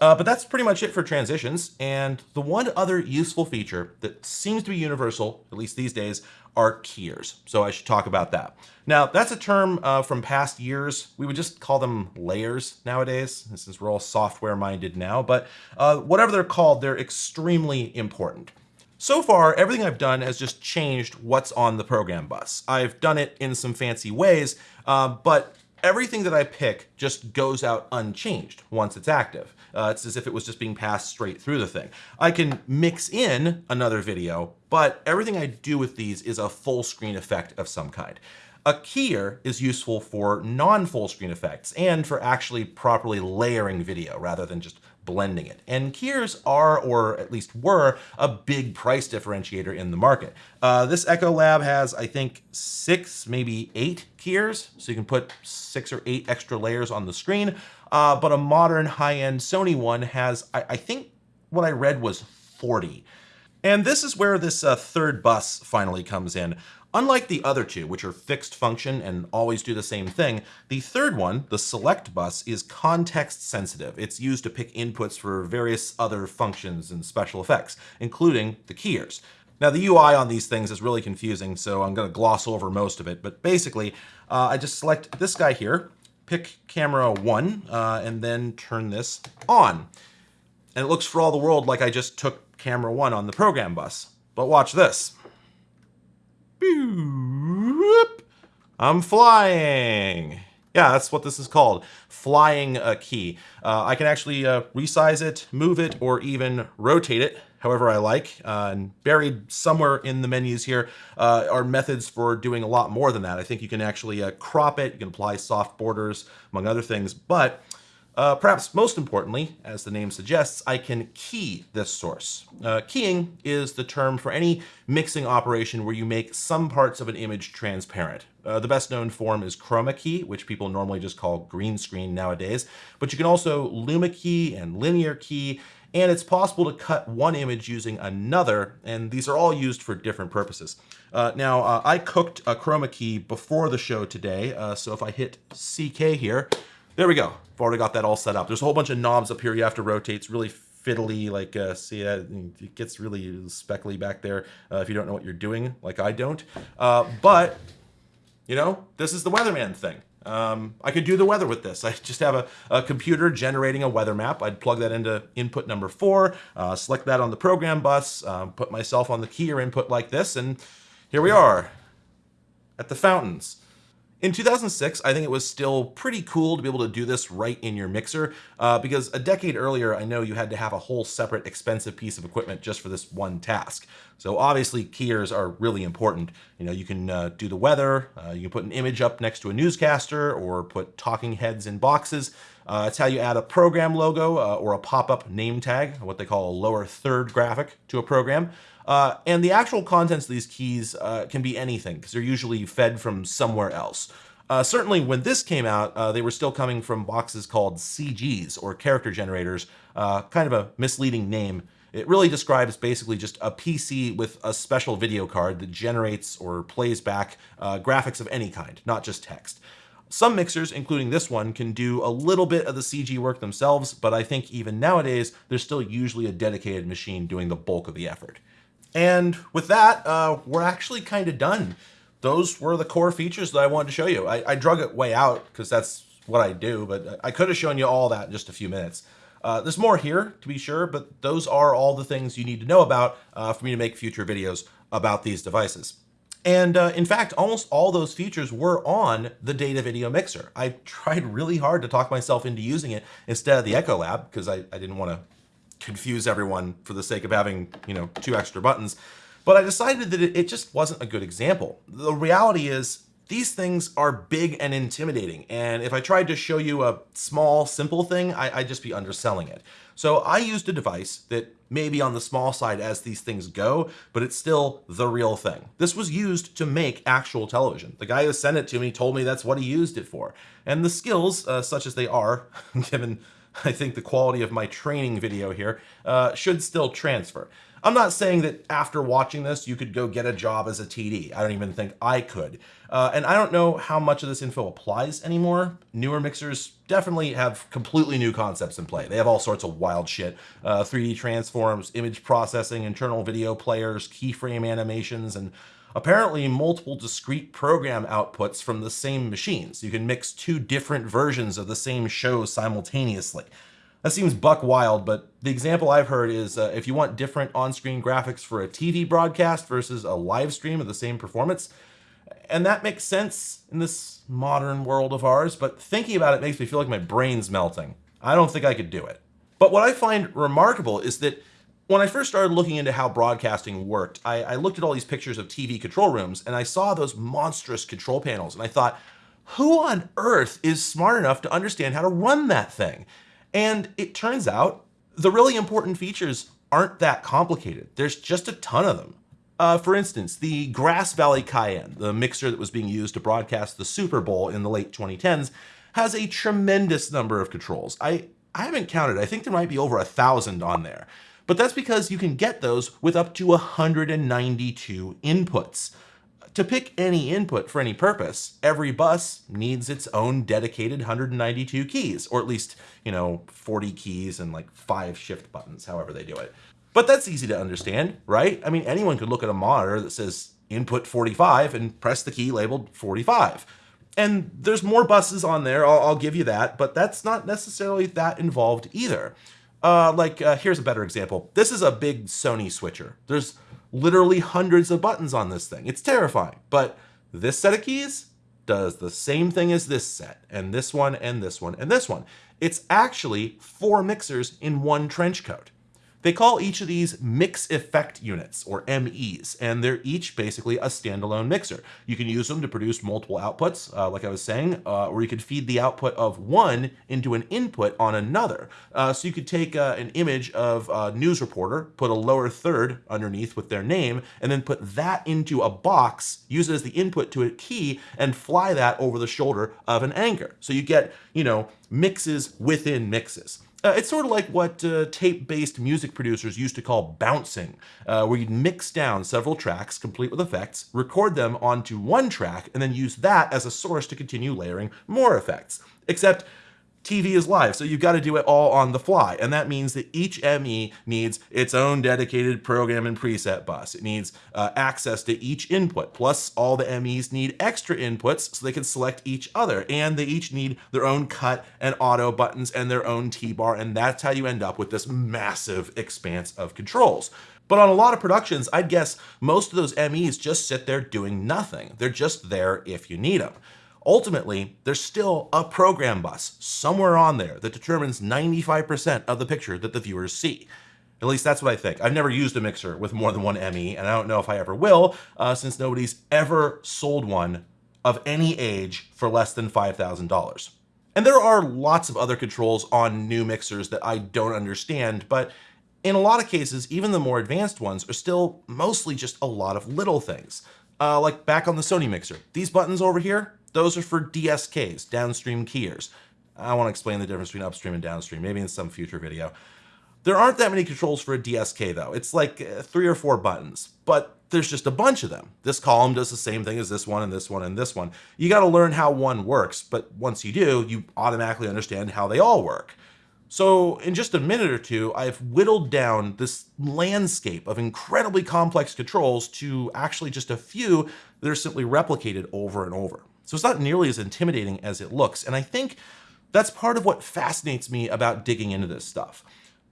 Uh, but that's pretty much it for transitions. And the one other useful feature that seems to be universal, at least these days, are keyers. So I should talk about that. Now, that's a term uh, from past years. We would just call them layers nowadays, since we're all software minded now. But uh, whatever they're called, they're extremely important. So far, everything I've done has just changed what's on the program bus. I've done it in some fancy ways, uh, but everything that I pick just goes out unchanged once it's active. Uh, it's as if it was just being passed straight through the thing. I can mix in another video, but everything I do with these is a full screen effect of some kind. A keyer is useful for non-full screen effects and for actually properly layering video rather than just blending it. And keyers are, or at least were, a big price differentiator in the market. Uh, this Echolab has, I think, six, maybe eight keyers, so you can put six or eight extra layers on the screen. Uh, but a modern high-end Sony one has, I, I, think what I read was 40. And this is where this uh, third bus finally comes in. Unlike the other two, which are fixed function and always do the same thing, the third one, the select bus, is context sensitive. It's used to pick inputs for various other functions and special effects, including the keyers. Now the UI on these things is really confusing, so I'm going to gloss over most of it, but basically uh, I just select this guy here, pick camera one, uh, and then turn this on. And it looks for all the world like I just took camera one on the program bus. But watch this. I'm flying. Yeah, that's what this is called, flying a key. Uh, I can actually uh, resize it, move it, or even rotate it however I like. Uh, and buried somewhere in the menus here uh, are methods for doing a lot more than that. I think you can actually uh, crop it, you can apply soft borders, among other things, but uh, perhaps most importantly, as the name suggests, I can key this source. Uh, keying is the term for any mixing operation where you make some parts of an image transparent. Uh, the best known form is chroma key, which people normally just call green screen nowadays, but you can also luma key and linear key and it's possible to cut one image using another, and these are all used for different purposes. Uh, now, uh, I cooked a chroma key before the show today, uh, so if I hit CK here, there we go. I've already got that all set up. There's a whole bunch of knobs up here you have to rotate. It's really fiddly, like, uh, see that? It gets really speckly back there uh, if you don't know what you're doing, like I don't. Uh, but, you know, this is the weatherman thing. Um, I could do the weather with this. I just have a, a, computer generating a weather map. I'd plug that into input number four, uh, select that on the program bus, uh, put myself on the keyer input like this, and here we are at the fountains. In 2006, I think it was still pretty cool to be able to do this right in your mixer uh, because a decade earlier, I know you had to have a whole separate expensive piece of equipment just for this one task. So obviously keyers are really important. You know, you can uh, do the weather, uh, you can put an image up next to a newscaster or put talking heads in boxes. Uh, it's how you add a program logo uh, or a pop-up name tag, what they call a lower third graphic to a program. Uh, and the actual contents of these keys uh, can be anything because they're usually fed from somewhere else. Uh, certainly when this came out, uh, they were still coming from boxes called CGs or character generators, uh, kind of a misleading name. It really describes basically just a PC with a special video card that generates or plays back uh, graphics of any kind, not just text. Some mixers, including this one, can do a little bit of the CG work themselves, but I think even nowadays, there's still usually a dedicated machine doing the bulk of the effort. And with that, uh, we're actually kind of done. Those were the core features that I wanted to show you. I, I drug it way out because that's what I do, but I could have shown you all that in just a few minutes. Uh, there's more here, to be sure, but those are all the things you need to know about uh, for me to make future videos about these devices. And uh, in fact, almost all those features were on the Datavideo Mixer. I tried really hard to talk myself into using it instead of the Echolab because I, I didn't want to confuse everyone for the sake of having, you know, two extra buttons. But I decided that it, just wasn't a good example. The reality is these things are big and intimidating. And if I tried to show you a small, simple thing, I, would just be underselling it. So I used a device that may be on the small side as these things go, but it's still the real thing. This was used to make actual television. The guy who sent it to me told me that's what he used it for. And the skills, uh, such as they are, given I think the quality of my training video here uh, should still transfer. I'm not saying that after watching this, you could go get a job as a TD. I don't even think I could. Uh, and I don't know how much of this info applies anymore. Newer mixers definitely have completely new concepts in play. They have all sorts of wild shit. Uh, 3D transforms, image processing, internal video players, keyframe animations, and apparently multiple discrete program outputs from the same machines. You can mix two different versions of the same show simultaneously. That seems buck wild, but the example I've heard is uh, if you want different on-screen graphics for a TV broadcast versus a live stream of the same performance, and that makes sense in this modern world of ours, but thinking about it makes me feel like my brain's melting. I don't think I could do it. But what I find remarkable is that when I first started looking into how broadcasting worked, I, I, looked at all these pictures of TV control rooms and I saw those monstrous control panels and I thought, who on earth is smart enough to understand how to run that thing? And it turns out the really important features aren't that complicated. There's just a ton of them. Uh, for instance, the Grass Valley Kayenne, the mixer that was being used to broadcast the Super Bowl in the late 2010s, has a tremendous number of controls. I, I haven't counted. I think there might be over a thousand on there but that's because you can get those with up to 192 inputs. To pick any input for any purpose, every bus needs its own dedicated 192 keys, or at least, you know, 40 keys and like five shift buttons, however they do it. But that's easy to understand, right? I mean, anyone could look at a monitor that says input 45 and press the key labeled 45. And there's more buses on there, I'll, I'll give you that, but that's not necessarily that involved either. Uh, like, uh, here's a better example. This is a big Sony switcher. There's literally hundreds of buttons on this thing. It's terrifying. But this set of keys does the same thing as this set, and this one, and this one, and this one. It's actually four mixers in one trench coat. They call each of these mix effect units, or MEs, and they're each basically a standalone mixer. You can use them to produce multiple outputs, uh, like I was saying, uh, or you could feed the output of one into an input on another. Uh, so you could take uh, an image of a news reporter, put a lower third underneath with their name, and then put that into a box, use it as the input to a key, and fly that over the shoulder of an anchor. So you get, you know, mixes within mixes. Uh, it's sort of like what uh, tape-based music producers used to call bouncing, uh, where you'd mix down several tracks complete with effects, record them onto one track, and then use that as a source to continue layering more effects. Except TV is live, so you've got to do it all on the fly. And that means that each ME needs its own dedicated program and preset bus. It needs uh, access to each input, plus all the MEs need extra inputs so they can select each other. And they each need their own cut and auto buttons and their own T-bar. And that's how you end up with this massive expanse of controls. But on a lot of productions, I'd guess most of those MEs just sit there doing nothing. They're just there if you need them. Ultimately, there's still a program bus somewhere on there that determines 95% of the picture that the viewers see. At least that's what I think. I've never used a mixer with more than one ME, and I don't know if I ever will, uh, since nobody's ever sold one of any age for less than $5,000. And there are lots of other controls on new mixers that I don't understand, but in a lot of cases, even the more advanced ones are still mostly just a lot of little things. Uh, like back on the Sony mixer, these buttons over here, those are for DSKs, downstream keyers. I want to explain the difference between upstream and downstream, maybe in some future video. There aren't that many controls for a DSK though. It's like uh, three or four buttons, but there's just a bunch of them. This column does the same thing as this one and this one and this one. You got to learn how one works, but once you do, you automatically understand how they all work. So in just a minute or two, I've whittled down this landscape of incredibly complex controls to actually just a few that are simply replicated over and over. So it's not nearly as intimidating as it looks. And I think that's part of what fascinates me about digging into this stuff.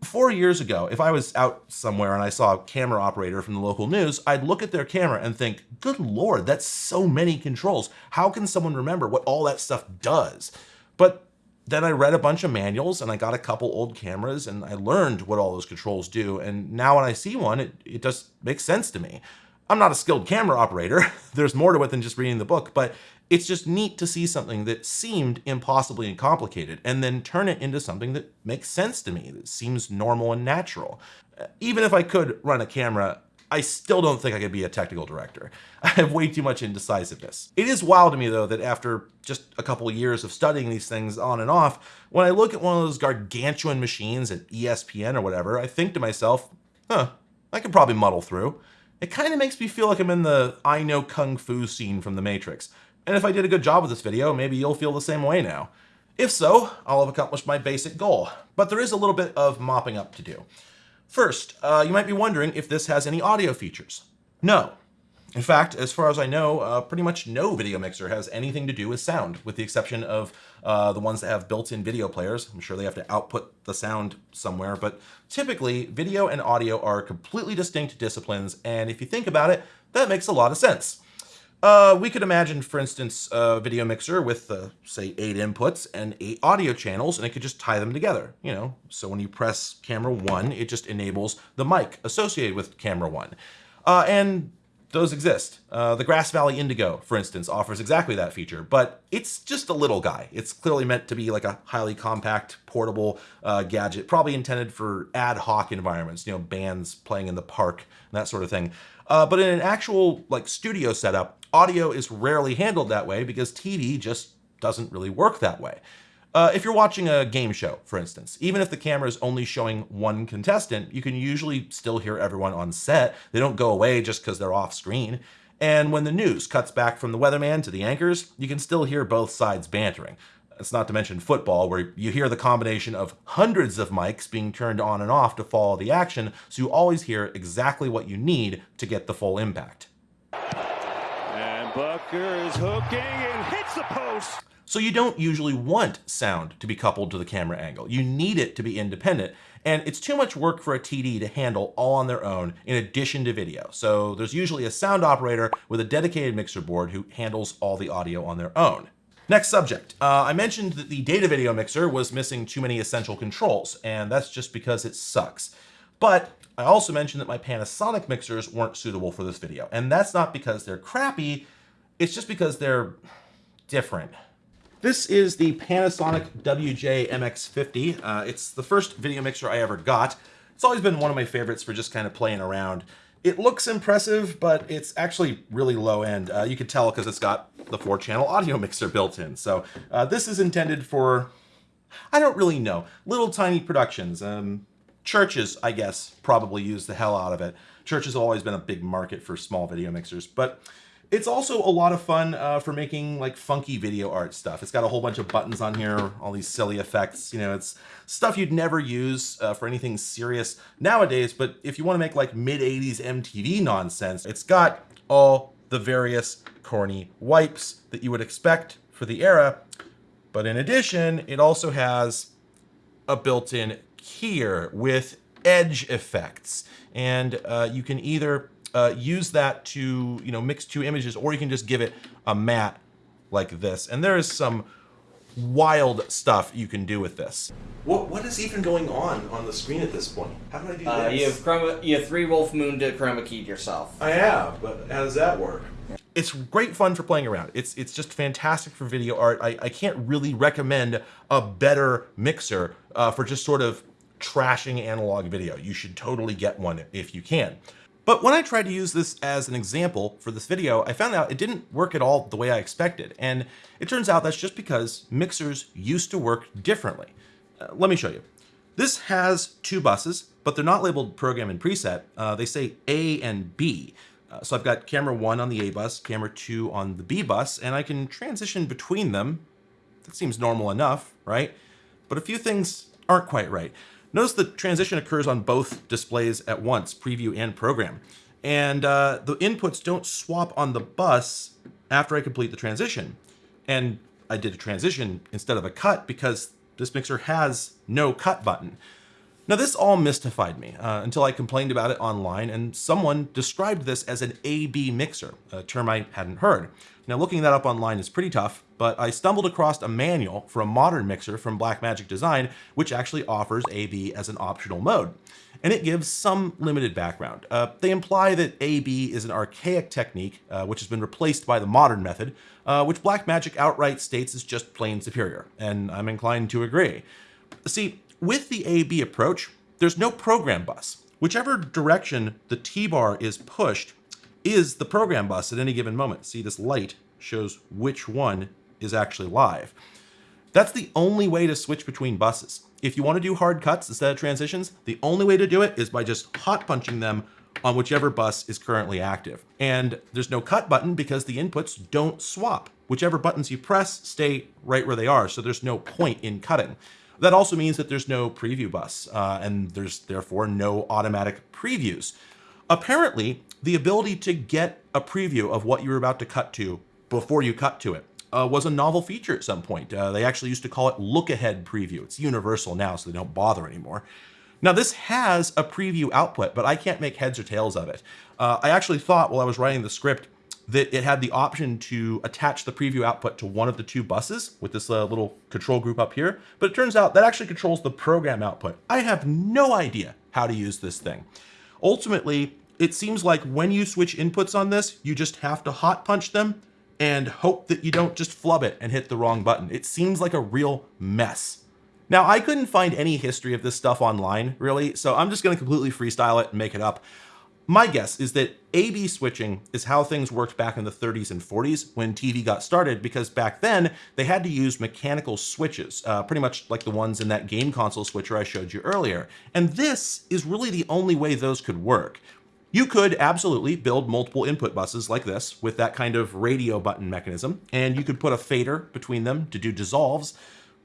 Four years ago, if I was out somewhere and I saw a camera operator from the local news, I'd look at their camera and think, good Lord, that's so many controls. How can someone remember what all that stuff does? But then I read a bunch of manuals and I got a couple old cameras and I learned what all those controls do. And now when I see one, it, it just makes sense to me. I'm not a skilled camera operator. There's more to it than just reading the book, but it's just neat to see something that seemed impossibly and complicated and then turn it into something that makes sense to me, that seems normal and natural. Uh, even if I could run a camera, I still don't think I could be a technical director. I have way too much indecisiveness. It is wild to me though that after just a couple of years of studying these things on and off, when I look at one of those gargantuan machines at ESPN or whatever, I think to myself, huh, I could probably muddle through. It kind of makes me feel like I'm in the I know Kung Fu scene from The Matrix. And if I did a good job with this video, maybe you'll feel the same way now. If so, I'll have accomplished my basic goal, but there is a little bit of mopping up to do. First, uh, you might be wondering if this has any audio features. No. In fact, as far as I know, uh, pretty much no video mixer has anything to do with sound, with the exception of uh, the ones that have built-in video players. I'm sure they have to output the sound somewhere, but typically video and audio are completely distinct disciplines, and if you think about it, that makes a lot of sense. Uh, we could imagine, for instance, a video mixer with, uh, say, eight inputs and eight audio channels, and it could just tie them together, you know? So when you press camera one, it just enables the mic associated with camera one. Uh, and those exist. Uh, the Grass Valley Indigo, for instance, offers exactly that feature, but it's just a little guy. It's clearly meant to be like a highly compact, portable uh, gadget, probably intended for ad hoc environments, you know, bands playing in the park, and that sort of thing. Uh, but in an actual like studio setup, audio is rarely handled that way because TV just doesn't really work that way. Uh, if you're watching a game show, for instance, even if the camera is only showing one contestant, you can usually still hear everyone on set. They don't go away just because they're off screen. And when the news cuts back from the weatherman to the anchors, you can still hear both sides bantering. It's not to mention football, where you hear the combination of hundreds of mics being turned on and off to follow the action, so you always hear exactly what you need to get the full impact. And Bucker is hooking and hits the post. So you don't usually want sound to be coupled to the camera angle. You need it to be independent, and it's too much work for a TD to handle all on their own in addition to video. So there's usually a sound operator with a dedicated mixer board who handles all the audio on their own. Next subject. Uh, I mentioned that the Datavideo mixer was missing too many essential controls, and that's just because it sucks. But I also mentioned that my Panasonic mixers weren't suitable for this video, and that's not because they're crappy, it's just because they're different. This is the Panasonic WJ MX50. Uh, it's the first video mixer I ever got. It's always been one of my favorites for just kind of playing around. It looks impressive, but it's actually really low end. Uh, you can tell because it's got the four channel audio mixer built in. So uh, this is intended for I don't really know. Little tiny productions. Um, churches, I guess, probably use the hell out of it. Churches have always been a big market for small video mixers, but it's also a lot of fun uh, for making like funky video art stuff. It's got a whole bunch of buttons on here, all these silly effects. You know, it's stuff you'd never use uh, for anything serious nowadays. But if you want to make like mid 80s MTV nonsense, it's got all the various corny wipes that you would expect for the era. But in addition, it also has a built-in keyer with edge effects. And uh, you can either uh, use that to, you know, mix two images, or you can just give it a matte like this. And there is some wild stuff you can do with this. What, what is even going on on the screen at this point? How do I do Uh, this? you have chroma, you have three Wolf Moon to chroma keyed yourself. I have, but how does that work? It's great fun for playing around. It's it's just fantastic for video art. I, I can't really recommend a better mixer uh, for just sort of trashing analog video. You should totally get one if you can. But when I tried to use this as an example for this video, I found out it didn't work at all the way I expected. And it turns out that's just because mixers used to work differently. Uh, let me show you. This has two buses, but they're not labeled program and preset. Uh, they say A and B. Uh, so I've got camera one on the A bus, camera two on the B bus, and I can transition between them. That seems normal enough, right? But a few things aren't quite right. Notice the transition occurs on both displays at once, preview and program. And uh, the inputs don't swap on the bus after I complete the transition. And I did a transition instead of a cut because this mixer has no cut button. Now this all mystified me uh, until I complained about it online and someone described this as an AB mixer, a term I hadn't heard. Now looking that up online is pretty tough, but I stumbled across a manual for a modern mixer from Blackmagic Design, which actually offers AB as an optional mode. And it gives some limited background. Uh, they imply that AB is an archaic technique, uh, which has been replaced by the modern method, uh, which Blackmagic outright states is just plain superior, and I'm inclined to agree. See, with the AB approach, there's no program bus. Whichever direction the T-bar is pushed is the program bus at any given moment. See, this light shows which one is actually live. That's the only way to switch between buses. If you want to do hard cuts instead of transitions, the only way to do it is by just hot punching them on whichever bus is currently active. And there's no cut button because the inputs don't swap. Whichever buttons you press stay right where they are, so there's no point in cutting. That also means that there's no preview bus, uh, and there's therefore no automatic previews. Apparently, the ability to get a preview of what you're about to cut to before you cut to it uh, was a novel feature at some point. Uh, they actually used to call it look ahead preview. It's universal now, so they don't bother anymore. Now this has a preview output, but I can't make heads or tails of it. Uh, I actually thought while I was writing the script that it had the option to attach the preview output to one of the two buses with this uh, little control group up here, but it turns out that actually controls the program output. I have no idea how to use this thing. Ultimately, it seems like when you switch inputs on this, you just have to hot punch them and hope that you don't just flub it and hit the wrong button. It seems like a real mess. Now, I couldn't find any history of this stuff online, really, so I'm just going to completely freestyle it and make it up. My guess is that A-B switching is how things worked back in the 30s and 40s when TV got started, because back then they had to use mechanical switches, uh, pretty much like the ones in that game console switcher I showed you earlier. And this is really the only way those could work. You could absolutely build multiple input buses like this with that kind of radio button mechanism, and you could put a fader between them to do dissolves,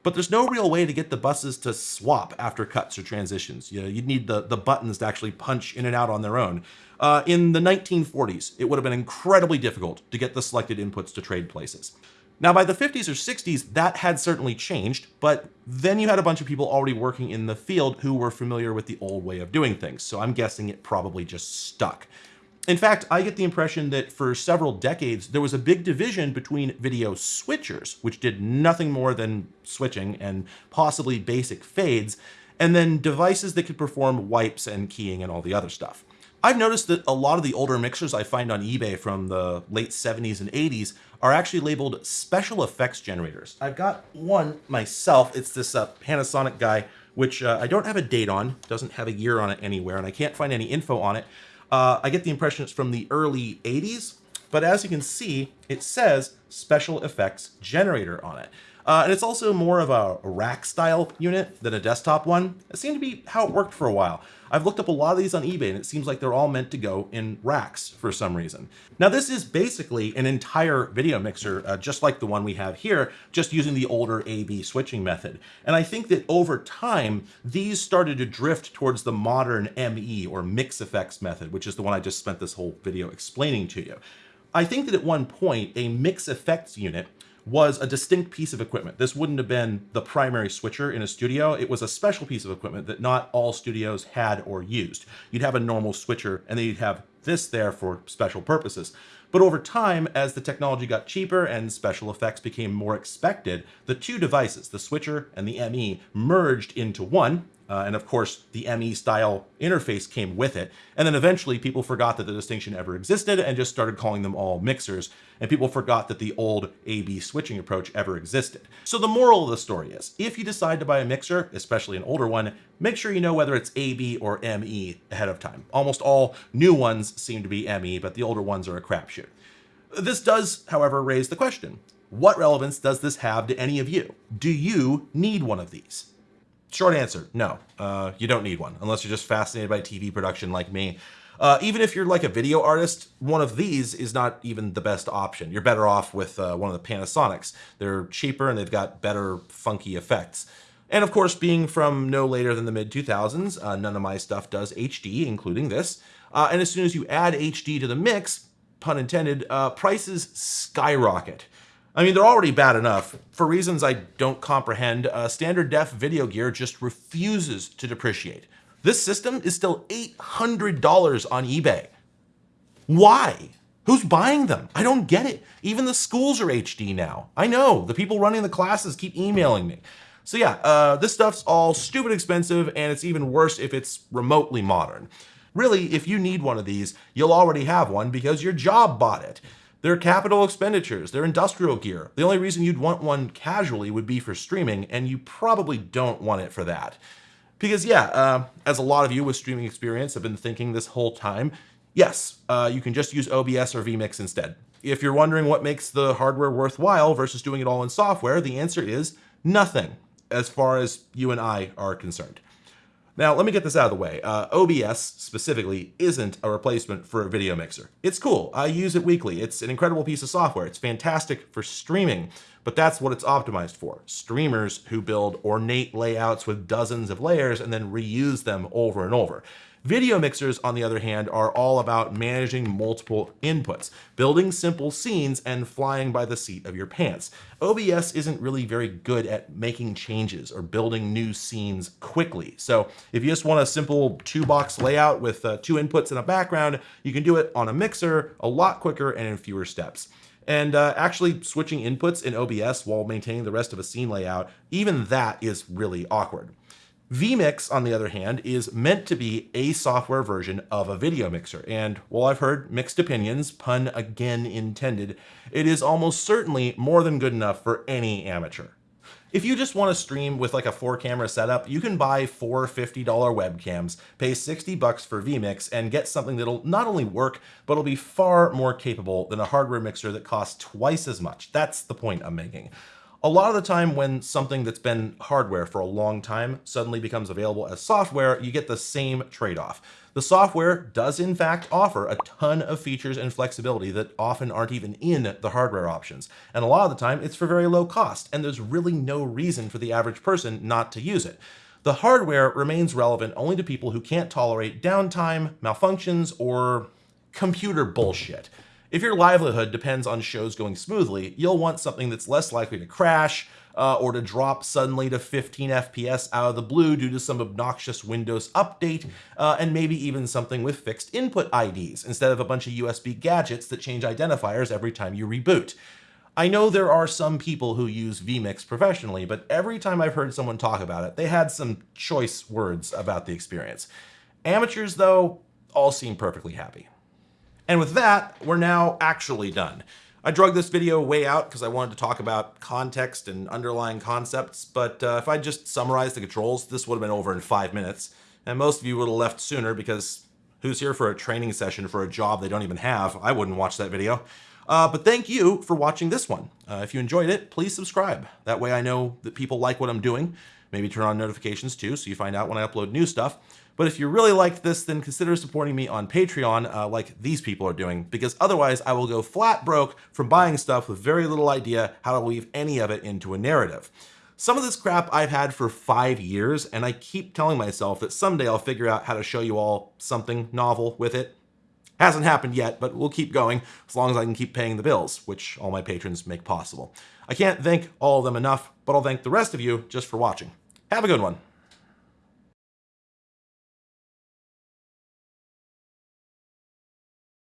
but there's no real way to get the buses to swap after cuts or transitions. You know, you'd need the, the buttons to actually punch in and out on their own. Uh, in the 1940s, it would have been incredibly difficult to get the selected inputs to trade places. Now, by the 50s or 60s, that had certainly changed, but then you had a bunch of people already working in the field who were familiar with the old way of doing things, so I'm guessing it probably just stuck. In fact, I get the impression that for several decades, there was a big division between video switchers, which did nothing more than switching and possibly basic fades, and then devices that could perform wipes and keying and all the other stuff. I've noticed that a lot of the older mixers I find on eBay from the late 70s and 80s are actually labeled special effects generators. I've got one myself. It's this uh, Panasonic guy, which uh, I don't have a date on, doesn't have a year on it anywhere, and I can't find any info on it. Uh, I get the impression it's from the early 80s, but as you can see, it says special effects generator on it. Uh, and it's also more of a rack style unit than a desktop one. It seemed to be how it worked for a while. I've looked up a lot of these on eBay and it seems like they're all meant to go in racks for some reason. Now this is basically an entire video mixer, uh, just like the one we have here, just using the older A-B switching method. And I think that over time, these started to drift towards the modern ME or mix effects method, which is the one I just spent this whole video explaining to you. I think that at one point, a mix effects unit was a distinct piece of equipment. This wouldn't have been the primary switcher in a studio. It was a special piece of equipment that not all studios had or used. You'd have a normal switcher and then you'd have this there for special purposes. But over time, as the technology got cheaper and special effects became more expected, the two devices, the switcher and the ME, merged into one, uh, and of course, the ME style interface came with it. And then eventually people forgot that the distinction ever existed and just started calling them all mixers. And people forgot that the old A-B switching approach ever existed. So the moral of the story is, if you decide to buy a mixer, especially an older one, make sure you know whether it's A-B or ME ahead of time. Almost all new ones seem to be ME, but the older ones are a crapshoot. This does, however, raise the question, what relevance does this have to any of you? Do you need one of these? Short answer, no, uh, you don't need one unless you're just fascinated by TV production like me. Uh, even if you're like a video artist, one of these is not even the best option. You're better off with uh, one of the Panasonics. They're cheaper and they've got better funky effects. And of course, being from no later than the mid 2000s, uh, none of my stuff does HD, including this. Uh, and as soon as you add HD to the mix, pun intended, uh, prices skyrocket. I mean, they're already bad enough. For reasons I don't comprehend, uh, standard def video gear just refuses to depreciate. This system is still $800 on eBay. Why? Who's buying them? I don't get it. Even the schools are HD now. I know, the people running the classes keep emailing me. So yeah, uh, this stuff's all stupid expensive and it's even worse if it's remotely modern. Really, if you need one of these, you'll already have one because your job bought it. They're capital expenditures, they're industrial gear. The only reason you'd want one casually would be for streaming, and you probably don't want it for that. Because yeah, uh, as a lot of you with streaming experience have been thinking this whole time, yes, uh, you can just use OBS or vMix instead. If you're wondering what makes the hardware worthwhile versus doing it all in software, the answer is nothing, as far as you and I are concerned. Now, let me get this out of the way. Uh, OBS specifically isn't a replacement for a video mixer. It's cool. I use it weekly. It's an incredible piece of software. It's fantastic for streaming, but that's what it's optimized for. Streamers who build ornate layouts with dozens of layers and then reuse them over and over. Video mixers, on the other hand, are all about managing multiple inputs, building simple scenes, and flying by the seat of your pants. OBS isn't really very good at making changes or building new scenes quickly. So if you just want a simple two box layout with uh, two inputs and a background, you can do it on a mixer a lot quicker and in fewer steps. And uh, actually switching inputs in OBS while maintaining the rest of a scene layout, even that is really awkward. vMix, on the other hand, is meant to be a software version of a video mixer, and while I've heard mixed opinions, pun again intended, it is almost certainly more than good enough for any amateur. If you just want to stream with like a four camera setup, you can buy four $50 webcams, pay 60 bucks for vMix, and get something that'll not only work, but it'll be far more capable than a hardware mixer that costs twice as much. That's the point I'm making. A lot of the time when something that's been hardware for a long time suddenly becomes available as software, you get the same trade-off. The software does in fact offer a ton of features and flexibility that often aren't even in the hardware options. And a lot of the time it's for very low cost, and there's really no reason for the average person not to use it. The hardware remains relevant only to people who can't tolerate downtime, malfunctions, or computer bullshit. If your livelihood depends on shows going smoothly, you'll want something that's less likely to crash uh, or to drop suddenly to 15 FPS out of the blue due to some obnoxious Windows update, uh, and maybe even something with fixed input IDs instead of a bunch of USB gadgets that change identifiers every time you reboot. I know there are some people who use vMix professionally, but every time I've heard someone talk about it, they had some choice words about the experience. Amateurs, though, all seem perfectly happy. And with that, we're now actually done. I drug this video way out because I wanted to talk about context and underlying concepts, but uh, if I just summarized the controls, this would have been over in five minutes, and most of you would have left sooner because who's here for a training session for a job they don't even have? I wouldn't watch that video. Uh, but thank you for watching this one. Uh, if you enjoyed it, please subscribe. That way I know that people like what I'm doing. Maybe turn on notifications too so you find out when I upload new stuff. But if you really liked this, then consider supporting me on Patreon uh, like these people are doing, because otherwise I will go flat broke from buying stuff with very little idea how to weave any of it into a narrative. Some of this crap I've had for five years, and I keep telling myself that someday I'll figure out how to show you all something novel with it. Hasn't happened yet, but we'll keep going as long as I can keep paying the bills, which all my patrons make possible. I can't thank all of them enough, but I'll thank the rest of you just for watching. Have a good one.